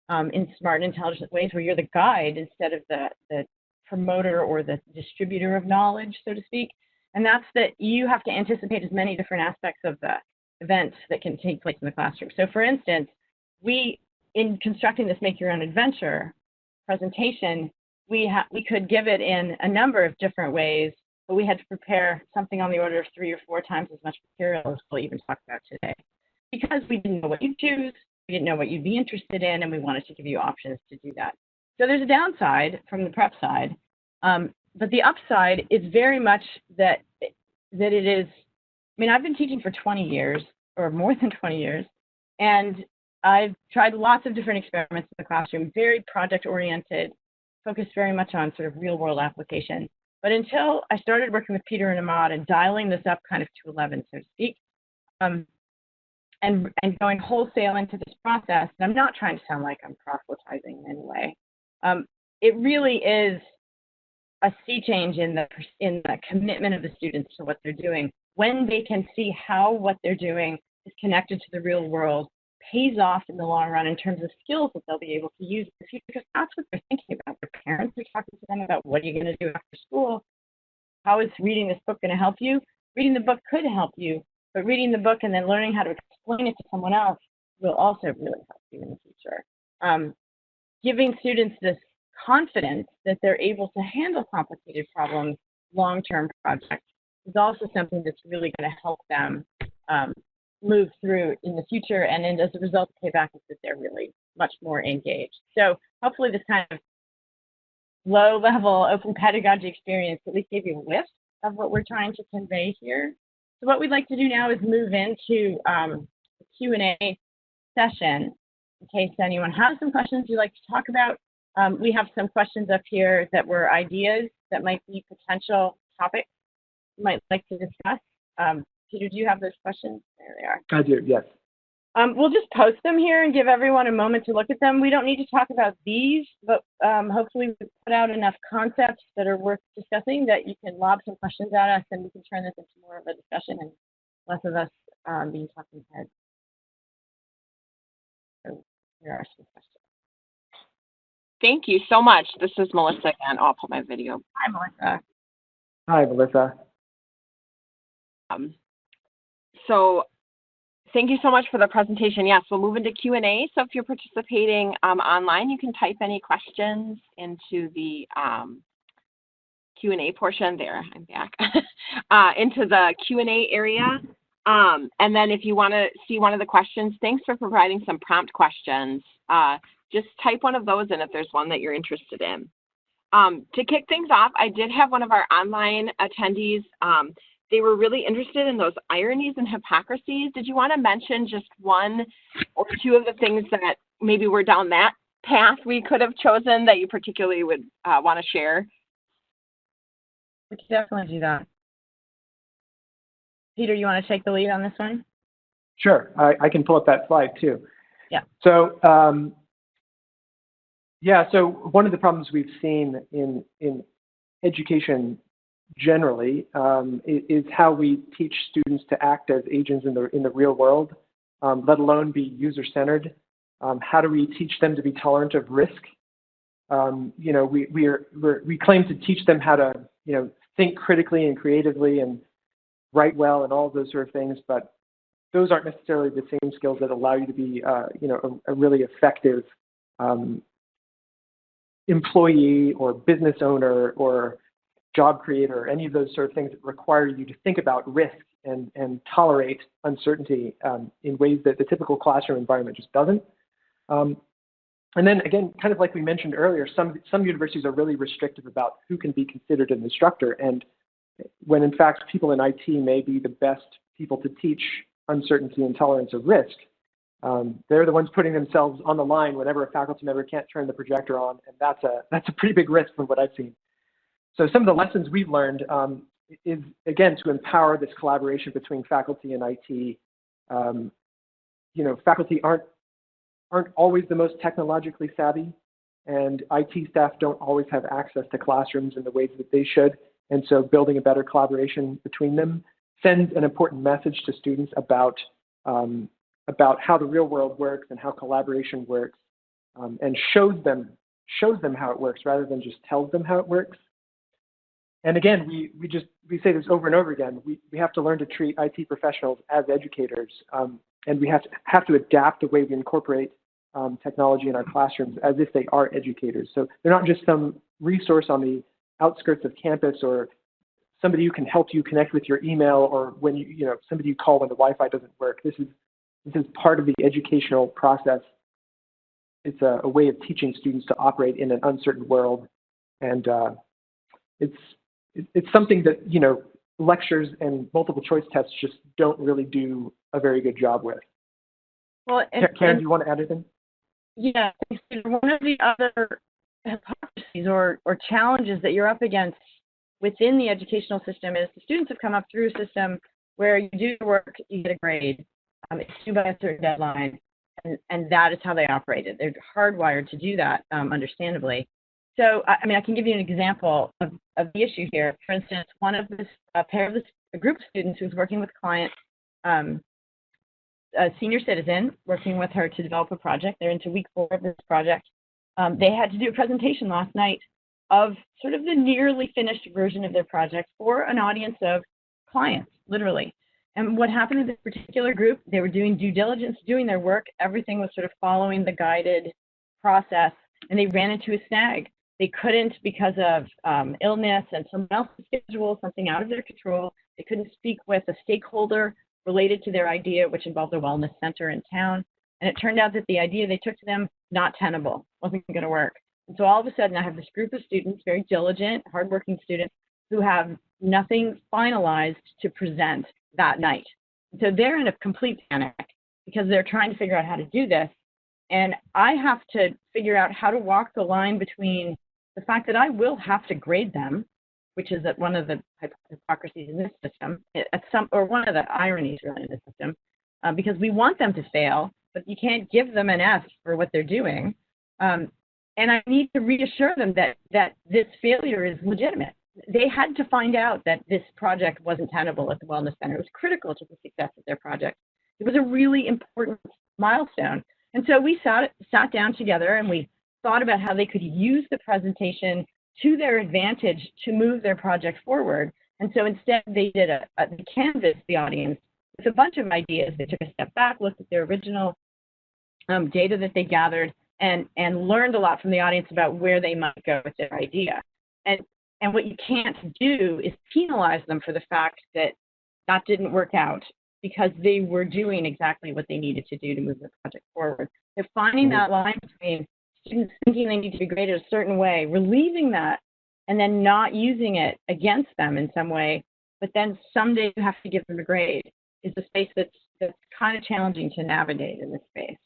um, in smart and intelligent ways where you're the guide instead of the, the promoter or the distributor of knowledge, so to speak. And that's that you have to anticipate as many different aspects of the events that can take place in the classroom. So for instance, we, in constructing this Make Your Own Adventure presentation, we, ha- we could give it in a number of different ways, but we had to prepare something on the order of three or four times as much material as we'll even talk about today. Because we didn't know what you'd choose, we didn't know what you'd be interested in, and we wanted to give you options to do that. So there's a downside from the prep side, um, but the upside is very much that that it is. I mean, I've been teaching for 20 years or more than 20 years, and I've tried lots of different experiments in the classroom, very project oriented, focused very much on sort of real world application. But until I started working with Peter and Ahmad and dialing this up kind of to 11, so to speak, um, and, and going wholesale into this process, and I'm not trying to sound like I'm proselytizing in any way, um, it really is a sea change in the in the commitment of the students to what they're doing. When they can see how what they're doing is connected to the real world pays off in the long run in terms of skills that they'll be able to use in the future because that's what they're thinking about. Their parents are talking to them about what are you going to do after school? How is reading this book going to help you? Reading the book could help you, but reading the book and then learning how to explain it to someone else will also really help you in the future. Um, giving students this confidence that they're able to handle complicated problems, long-term projects, is also something that's really going to help them um, move through in the future. And then as a result, the payback is that they're really much more engaged. So hopefully this kind of low-level open pedagogy experience at least gave you a whiff of what we're trying to convey here. So what we'd like to do now is move into um, the Q&A session in case anyone has some questions you'd like to talk about. Um, we have some questions up here that were ideas that might be potential topics you might like to discuss. Um, Peter, do you have those questions? There they are. I do, yes. Um, we'll just post them here and give everyone a moment to look at them. We don't need to talk about these, but um, hopefully we put out enough concepts that are worth discussing that you can lob some questions at us and we can turn this into more of a discussion and less of us um, being talking heads. So here are some questions. Thank you so much. This is Melissa again. I'll put my video. Hi, Melissa. Hi, Melissa. Um, so thank you so much for the presentation. Yes, we'll move into Q&A. So if you're participating um, online, you can type any questions into the um, Q&A portion there. I'm back. uh, into the Q&A area. Um, and then if you want to see one of the questions, thanks for providing some prompt questions. Uh, just type one of those in if there's one that you're interested in. Um, to kick things off, I did have one of our online attendees. They were really interested in those ironies and hypocrisies. Did you want to mention just one or two of the things that maybe were down that path we could have chosen that you particularly would uh, want to share? We can definitely do that. Peter, you want to take the lead on this one? Sure, I, I can pull up that slide too. Yeah. So, um, yeah, so one of the problems we've seen in, in education generally um, is, how we teach students to act as agents in the, in the real world, um, let alone be user-centered. Um, how do we teach them to be tolerant of risk? Um, you know, we, we, are, we claim to teach them how to, you know, think critically and creatively and write well and all those sort of things, but those aren't necessarily the same skills that allow you to be, uh, you know, a, a really effective um, employee or business owner or job creator or any of those sort of things that require you to think about risk and, and tolerate uncertainty um, in ways that the typical classroom environment just doesn't. Um, and then again, kind of like we mentioned earlier, some, some universities are really restrictive about who can be considered an instructor. And when in fact people in IT may be the best people to teach uncertainty and tolerance of risk, um, they're the ones putting themselves on the line whenever a faculty member can't turn the projector on, and that's a that's a pretty big risk from what I've seen. So some of the lessons we've learned um, is again to empower this collaboration between faculty and IT. Um, you know, faculty aren't aren't always the most technologically savvy, and IT staff don't always have access to classrooms in the ways that they should. And so building a better collaboration between them sends an important message to students about, um, about how the real world works and how collaboration works um, and shows them, shows them how it works rather than just tells them how it works. And again, we, we just we say this over and over again. We, we have to learn to treat IT professionals as educators, um, and we have to have to adapt the way we incorporate um, technology in our classrooms as if they are educators. So they're not just some resource on the outskirts of campus or somebody who can help you connect with your email or when you you know somebody you call when the Wi-Fi doesn't work. This is this is part of the educational process. It's a, a way of teaching students to operate in an uncertain world, and uh, it's it's something that you know lectures and multiple choice tests just don't really do a very good job with. Well, and, Karen, do you want to add anything? Yeah, one of the other hypotheses or, or challenges that you're up against within the educational system is the students have come up through a system where you do your work, you get a grade, um, it's due by a certain deadline, and, and that is how they operated. They're hardwired to do that, um, understandably. So, I, mean, I can give you an example of, of the issue here. For instance, one of this, a pair of this, a group of students who's working with clients um, a senior citizen working with her to develop a project. They're into week four of this project. Um, they had to do a presentation last night of sort of the nearly finished version of their project for an audience of clients, literally. And what happened with this particular group, they were doing due diligence, doing their work. Everything was sort of following the guided process, and they ran into a snag. They couldn't, because of um, illness and someone else's schedule, something out of their control, they couldn't speak with a stakeholder related to their idea, which involved a wellness center in town. And it turned out that the idea they took to them, not tenable, wasn't going to work. And so all of a sudden, I have this group of students, very diligent, hardworking students, who have nothing finalized to present that night. So they're in a complete panic because they're trying to figure out how to do this. And I have to figure out how to walk the line between the fact that I will have to grade them which is that one of the hypocrisies in this system, at some, or one of the ironies really in the system, uh, because we want them to fail, but you can't give them an F for what they're doing. Um, and I need to reassure them that, that this failure is legitimate. They had to find out that this project wasn't tenable at the Wellness Center. It was critical to the success of their project. It was a really important milestone. And so we sat, sat down together and we thought about how they could use the presentation to their advantage to move their project forward. And so instead, they did a, a they canvassed the audience with a bunch of ideas. They took a step back, looked at their original um, data that they gathered, and and learned a lot from the audience about where they might go with their idea. And and what you can't do is penalize them for the fact that that didn't work out because they were doing exactly what they needed to do to move the project forward. They're finding mm-hmm. that line between students thinking they need to be graded a certain way, relieving that, and then not using it against them in some way, but then someday you have to give them a grade is a space that's that's kind of challenging to navigate in this space.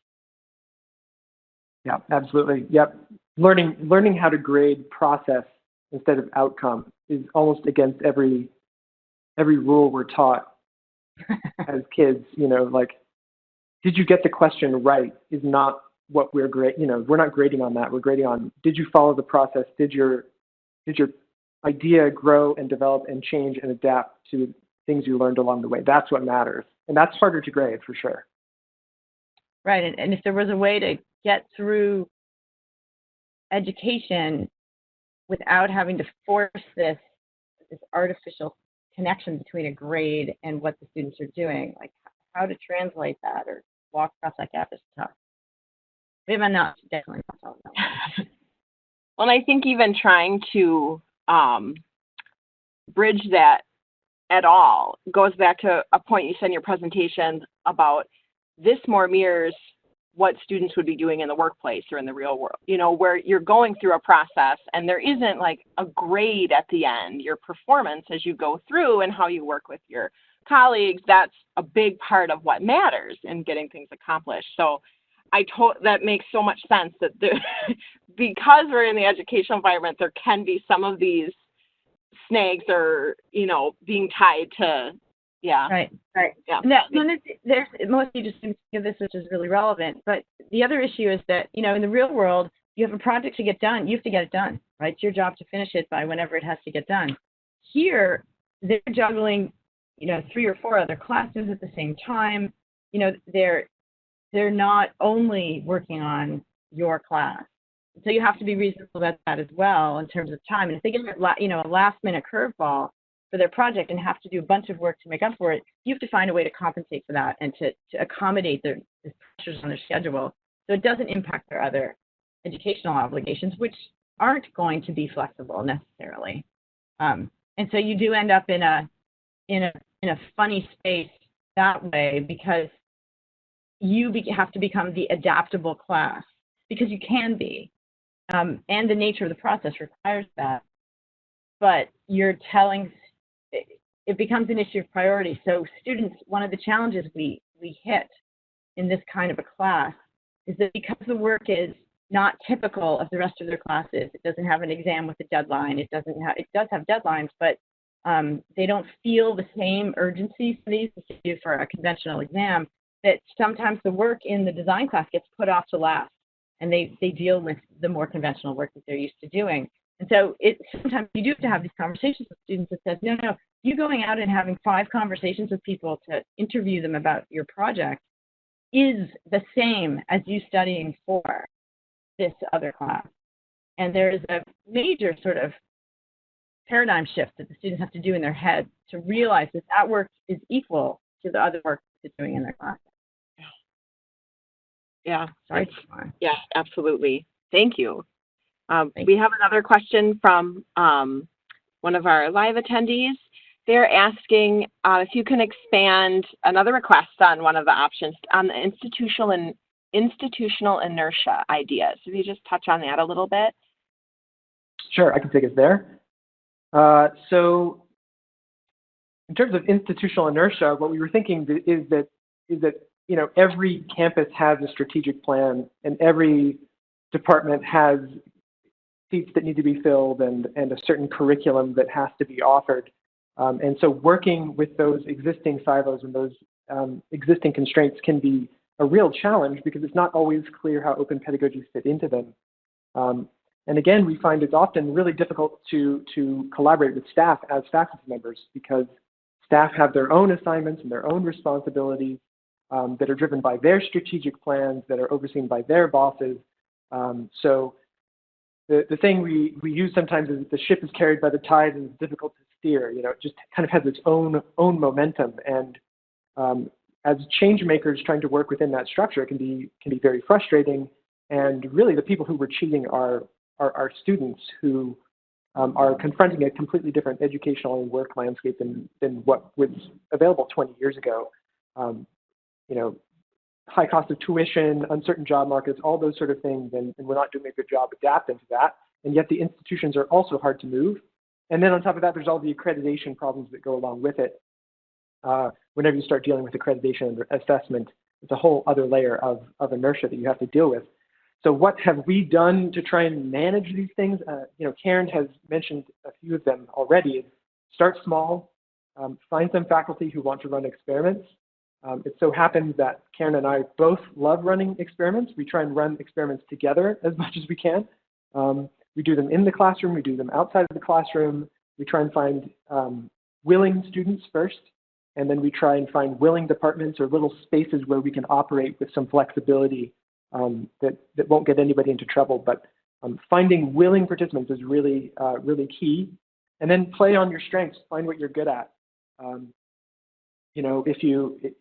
Yeah, absolutely. Yep. Learning learning how to grade process instead of outcome is almost against every every rule we're taught as kids, you know, like did you get the question right is not what we're great, you know, we're not grading on that. We're grading on did you follow the process? Did your did your idea grow and develop and change and adapt to things you learned along the way? That's what matters, and that's harder to grade for sure. Right, and, and if there was a way to get through education without having to force this this artificial connection between a grade and what the students are doing, like how to translate that or walk across that gap is tough. Definitely not well, I think even trying to um, bridge that at all goes back to a point you said in your presentation about this more mirrors what students would be doing in the workplace or in the real world, you know, where you're going through a process and there isn't like a grade at the end, your performance as you go through and how you work with your colleagues, that's a big part of what matters in getting things accomplished. So I told that makes so much sense that the, because we're in the educational environment, there can be some of these snags or you know being tied to yeah. Right. Right. Yeah. No, no there's, there's mostly just think of this which is really relevant but the other issue is that you know in the real world you have a project to get done you have to get it done right? It's your job to finish it by whenever it has to get done. Here they're juggling you know three or four other classes at the same time. You know they're they're not only working on your class. So you have to be reasonable about that as well in terms of time. And if they get you know a last minute curveball for their project and have to do a bunch of work to make up for it, you have to find a way to compensate for that and to, to accommodate the, pressures on their schedule so it doesn't impact their other educational obligations, which aren't going to be flexible necessarily. Um, and so you do end up in a in a in a funny space that way because you be, have to become the adaptable class because you can be, um, and the nature of the process requires that. But you're telling it becomes an issue of priority. So students, one of the challenges we we hit in this kind of a class is that because the work is not typical of the rest of their classes, it doesn't have an exam with a deadline. It doesn't have it does have deadlines, but um, they don't feel the same urgency for these as they do for a conventional exam. That sometimes the work in the design class gets put off to last, and they they deal with the more conventional work that they're used to doing. And so it sometimes you do have to have these conversations with students that says, no, no, you going out and having five conversations with people to interview them about your project is the same as you studying for this other class. And there is a major sort of paradigm shift that the students have to do in their head to realize that that work is equal to the other work they're doing in their class. Yeah. Sorry. Yeah, absolutely. Thank you. Um, Thank we have another question from um, one of our live attendees. They're asking uh, if you can expand another request on one of the options on the institutional and institutional inertia ideas. If you just touch on that a little bit. Sure, I can take it there. Uh, so in terms of institutional inertia, what we were thinking is that is that you know every campus has a strategic plan and every department has seats that need to be filled and, and a certain curriculum that has to be offered. Um, and so working with those existing silos and those um, existing constraints can be a real challenge because it's not always clear how open pedagogies fit into them. Um, and again, we find it's often really difficult to, to collaborate with staff as faculty members because staff have their own assignments and their own responsibilities um, that are driven by their strategic plans that are overseen by their bosses. Um, so the, the thing we, we use sometimes is the ship is carried by the tide and it's difficult to steer. You know, it just kind of has its own own momentum. And um, as change makers trying to work within that structure, it can be can be very frustrating. And really, the people who were cheating are are, are students who um, are confronting a completely different educational and work landscape than than what was available 20 years ago. Um, you know, high cost of tuition, uncertain job markets, all those sort of things, and, and, we're not doing a good job adapting to that. And yet the institutions are also hard to move. And then on top of that, there's all the accreditation problems that go along with it. Uh, whenever you start dealing with accreditation and assessment, it's a whole other layer of, of inertia that you have to deal with. So what have we done to try and manage these things? Uh, you know, Karen has mentioned a few of them already. Start small, um, find some faculty who want to run experiments, um, it so happens that Karen and I both love running experiments. We try and run experiments together as much as we can. Um, we do them in the classroom, we do them outside of the classroom. We try and find um, willing students first, and then we try and find willing departments or little spaces where we can operate with some flexibility um, that, that won't get anybody into trouble. But um, finding willing participants is really, uh, really key. And then play on your strengths, find what you're good at. Um, you know, if you, it,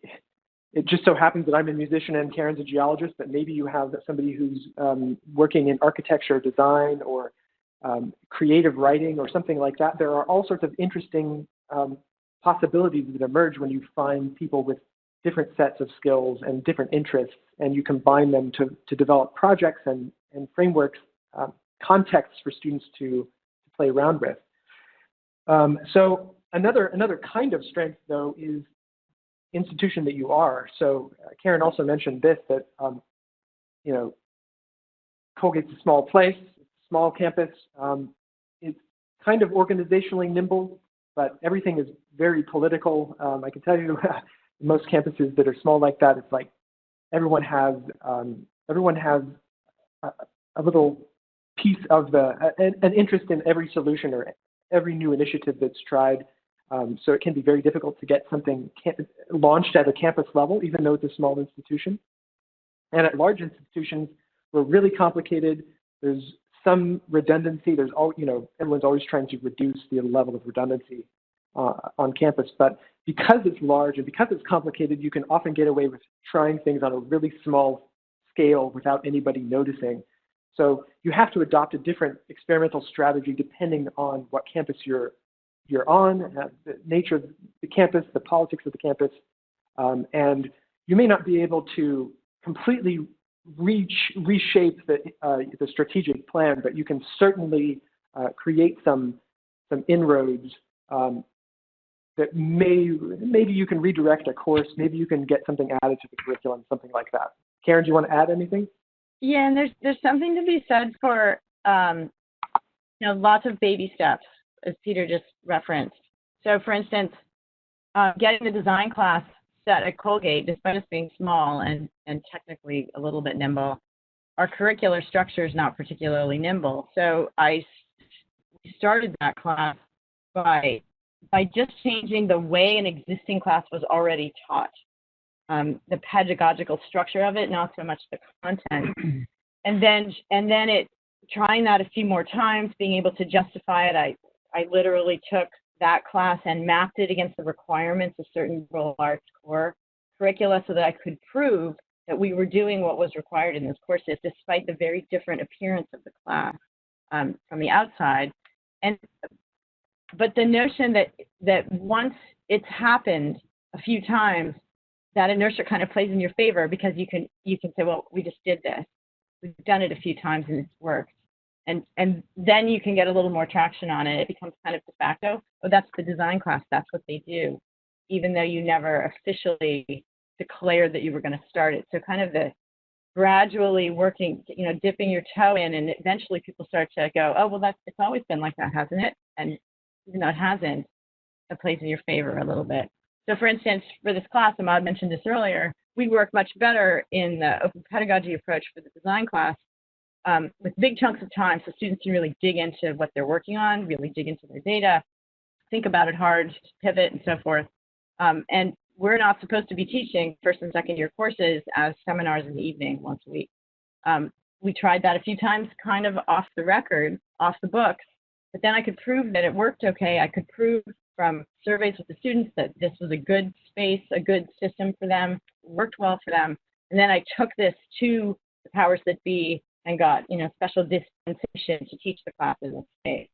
it, just so happens that I'm a musician and Karen's a geologist, but maybe you have somebody who's um, working in architecture, design, or um, creative writing, or something like that. There are all sorts of interesting um, possibilities that emerge when you find people with different sets of skills and different interests, and you combine them to, to develop projects and, and frameworks, um, contexts for students to, to play around with. Um, so another, another kind of strength, though, is institution that you are. So uh, Karen also mentioned this, that, um, you know, Colgate's a small place, small campus. Um, it's kind of organizationally nimble, but everything is very political. Um, I can tell you most campuses that are small like that, it's like everyone has, um, everyone has a, a, little piece of the, an, an interest in every solution or every new initiative that's tried. Um, so it can be very difficult to get something launched at a campus level, even though it's a small institution. And at large institutions, we're really complicated. there's some redundancy. There's all, you know, everyone's always trying to reduce the level of redundancy uh, on campus. But because it's large and because it's complicated, you can often get away with trying things on a really small scale without anybody noticing. So you have to adopt a different experimental strategy depending on what campus you're you're on, uh, the nature of the campus, the politics of the campus, um, and you may not be able to completely reach, reshape the, uh, the strategic plan, but you can certainly uh, create some, some inroads um, that may, maybe you can redirect a course, maybe you can get something added to the curriculum, something like that. Karen, do you want to add anything? Yeah, and there's there's something to be said for um, you know lots of baby steps, as Peter just referenced. So, for instance, uh, getting the design class set at Colgate, despite us being small and, and technically a little bit nimble, our curricular structure is not particularly nimble. So I started that class by by just changing the way an existing class was already taught, um, the pedagogical structure of it, not so much the content. and then and then it trying that a few more times, being able to justify it. I I literally took that class and mapped it against the requirements of certain liberal arts core curricula so that I could prove that we were doing what was required in those courses despite the very different appearance of the class um, from the outside. And but the notion that that once it's happened a few times, that inertia kind of plays in your favor because you can you can say, well, we just did this. We've done it a few times and it's worked and and then you can get a little more traction on it. It becomes kind of de facto. Oh, that's the design class. That's what they do, even though you never officially declared that you were going to start it. So kind of the gradually working, you know, dipping your toe in, and eventually people start to go, oh, well, that's it's always been like that, hasn't it? And even though it hasn't, it plays in your favor a little bit. So, for instance, for this class, Ahmad mentioned this earlier, we work much better in the open pedagogy approach for the design class um, with big chunks of time so students can really dig into what they're working on, really dig into their data, think about it hard, pivot, and so forth. Um, and we're not supposed to be teaching first and second year courses as seminars in the evening once a week. Um, we tried that a few times kind of off the record, off the books, but then I could prove that it worked okay. I could prove from surveys with the students that this was a good space, a good system for them, worked well for them. And then I took this to the powers that be and got you know special dispensation to teach the classes in space.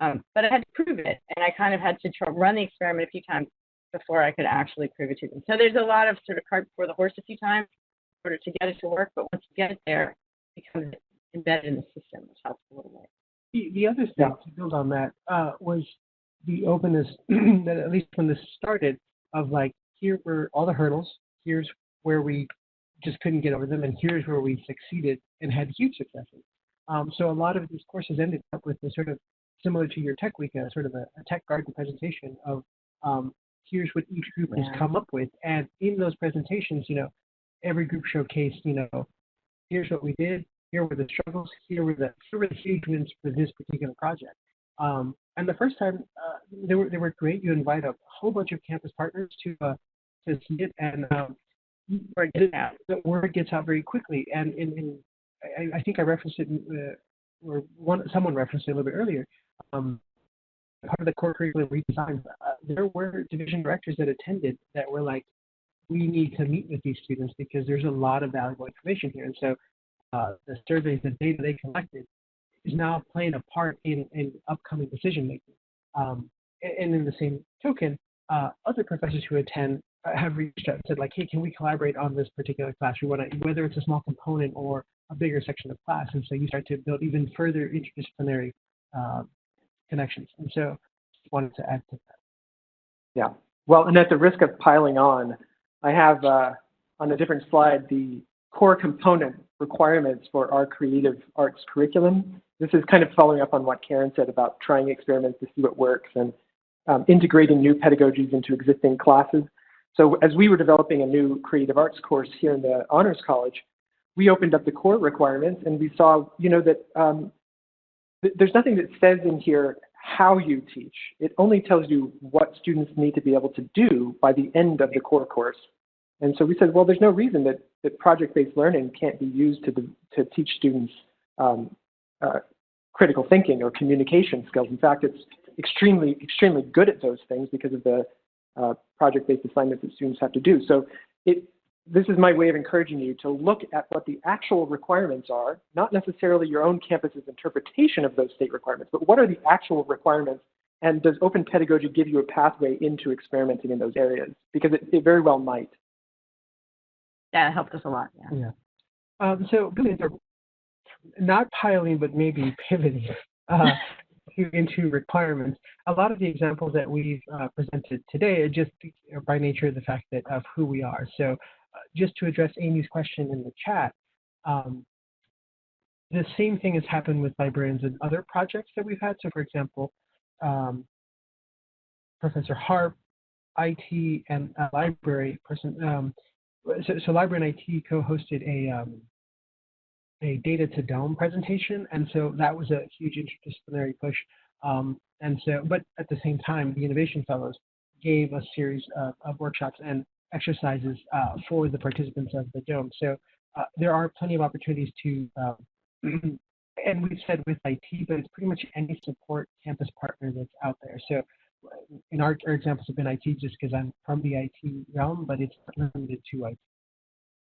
Um, but I had to prove it, and I kind of had to try, run the experiment a few times before I could actually prove it to them. So there's a lot of sort of cart before the horse a few times in order to get it to work, but once you get it there, it becomes embedded in the system, which helps a little bit. The, the other thing yeah. to build on that uh, was the openness that at least when this started of like here were all the hurdles, here's where we just couldn't get over them, and here's where we succeeded and had huge successes. Um, so a lot of these courses ended up with a sort of similar to your tech week, a sort of a, a tech garden presentation of um, here's what each group yeah. has come up with, and in those presentations, you know, every group showcased, you know, here's what we did, here were the struggles, here were the here were the huge wins for this particular project. Um, and the first time uh, they were they were great. You invite a whole bunch of campus partners to uh, to see it, and um, word gets out. The word gets out very quickly, and in, in I, I, think I referenced it, uh, or one someone referenced it a little bit earlier. Um, part of the core curriculum redesign, uh, there were division directors that attended that were like, we need to meet with these students because there's a lot of valuable information here. And so uh, the surveys, the data they collected is now playing a part in, in upcoming decision making. Um, and in the same token, uh, other professors who attend have reached out and said like, hey, can we collaborate on this particular class? We want to, whether it's a small component or a bigger section of class. And so you start to build even further interdisciplinary uh, connections. And so wanted to add to that. Yeah. Well, and at the risk of piling on, I have uh, on a different slide the core component requirements for our creative arts curriculum. This is kind of following up on what Karen said about trying experiments to see what works and um, integrating new pedagogies into existing classes. So as we were developing a new creative arts course here in the Honors College, we opened up the core requirements and we saw, you know, that um, th there's nothing that says in here how you teach. It only tells you what students need to be able to do by the end of the core course. And so we said, well, there's no reason that, that project-based learning can't be used to, the, to teach students um, uh, critical thinking or communication skills. In fact, it's extremely, extremely good at those things because of the uh, project-based assignments that students have to do. So it, this is my way of encouraging you to look at what the actual requirements are, not necessarily your own campus's interpretation of those state requirements, but what are the actual requirements and does open pedagogy give you a pathway into experimenting in those areas? Because it, it very well might. Yeah, it helped us a lot. Yeah. Yeah. Um, so not piling, but maybe pivoting uh, to- into requirements. A lot of the examples that we've uh, presented today are just by nature of the fact that of who we are. So uh, just to address Amy's question in the chat, um, the same thing has happened with librarians and other projects that we've had. So for example, um, Professor Harpp, IT, and library person. Um, so, so library and IT co-hosted a um, a data to dome presentation, and so that was a huge interdisciplinary push. Um, and so, but at the same time, the Innovation Fellows gave a series of, of workshops and exercises uh, for the participants of the dome. So uh, there are plenty of opportunities to, um, and we've said with IT, but it's pretty much any support campus partner that's out there. So in our, our examples have been IT just because I'm from the IT realm, but it's limited to IT.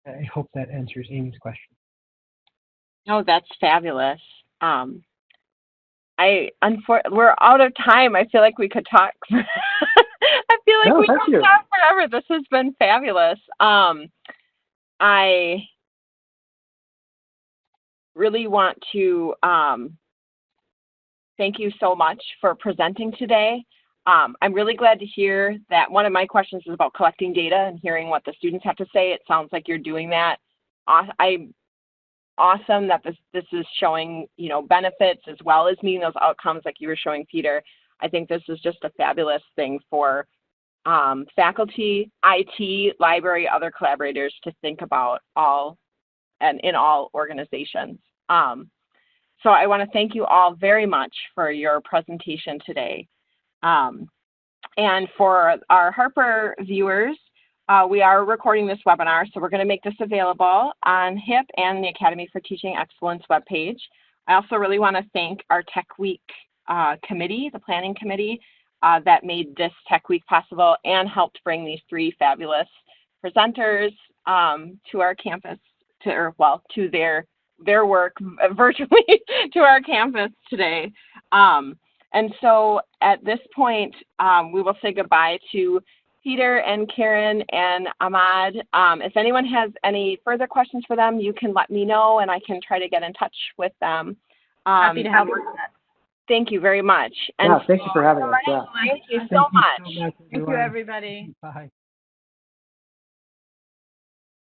I hope that answers Amy's question. Oh, that's fabulous. Um, I unfor- we're out of time. I feel like we could talk. I feel like No, we could you. talk forever. This has been fabulous. Um, I really want to um, thank you so much for presenting today. Um, I'm really glad to hear that one of my questions is about collecting data and hearing what the students have to say. It sounds like you're doing that. I awesome that this this is showing you know benefits as well as meeting those outcomes like you were showing Peter. I think this is just a fabulous thing for um, faculty, IT, library, other collaborators to think about all and in all organizations. Um, so I want to thank you all very much for your presentation today. Um, and for our Harper viewers, uh, we are recording this webinar, so we're going to make this available on HIP and the Academy for Teaching Excellence webpage. I also really want to thank our Tech Week uh, committee, the planning committee, uh, that made this Tech Week possible and helped bring these three fabulous presenters um, to our campus, to or well, to their their work virtually to our campus today. Um, and so at this point, um, we will say goodbye to Peter and Karen and Ahmad. Um, if anyone has any further questions for them, you can let me know and I can try to get in touch with them. Um, Happy to help. Thank you very much. And Yeah, thank you for having us. Yeah. thank you Thank so much. so much, Thank you, everybody. Bye.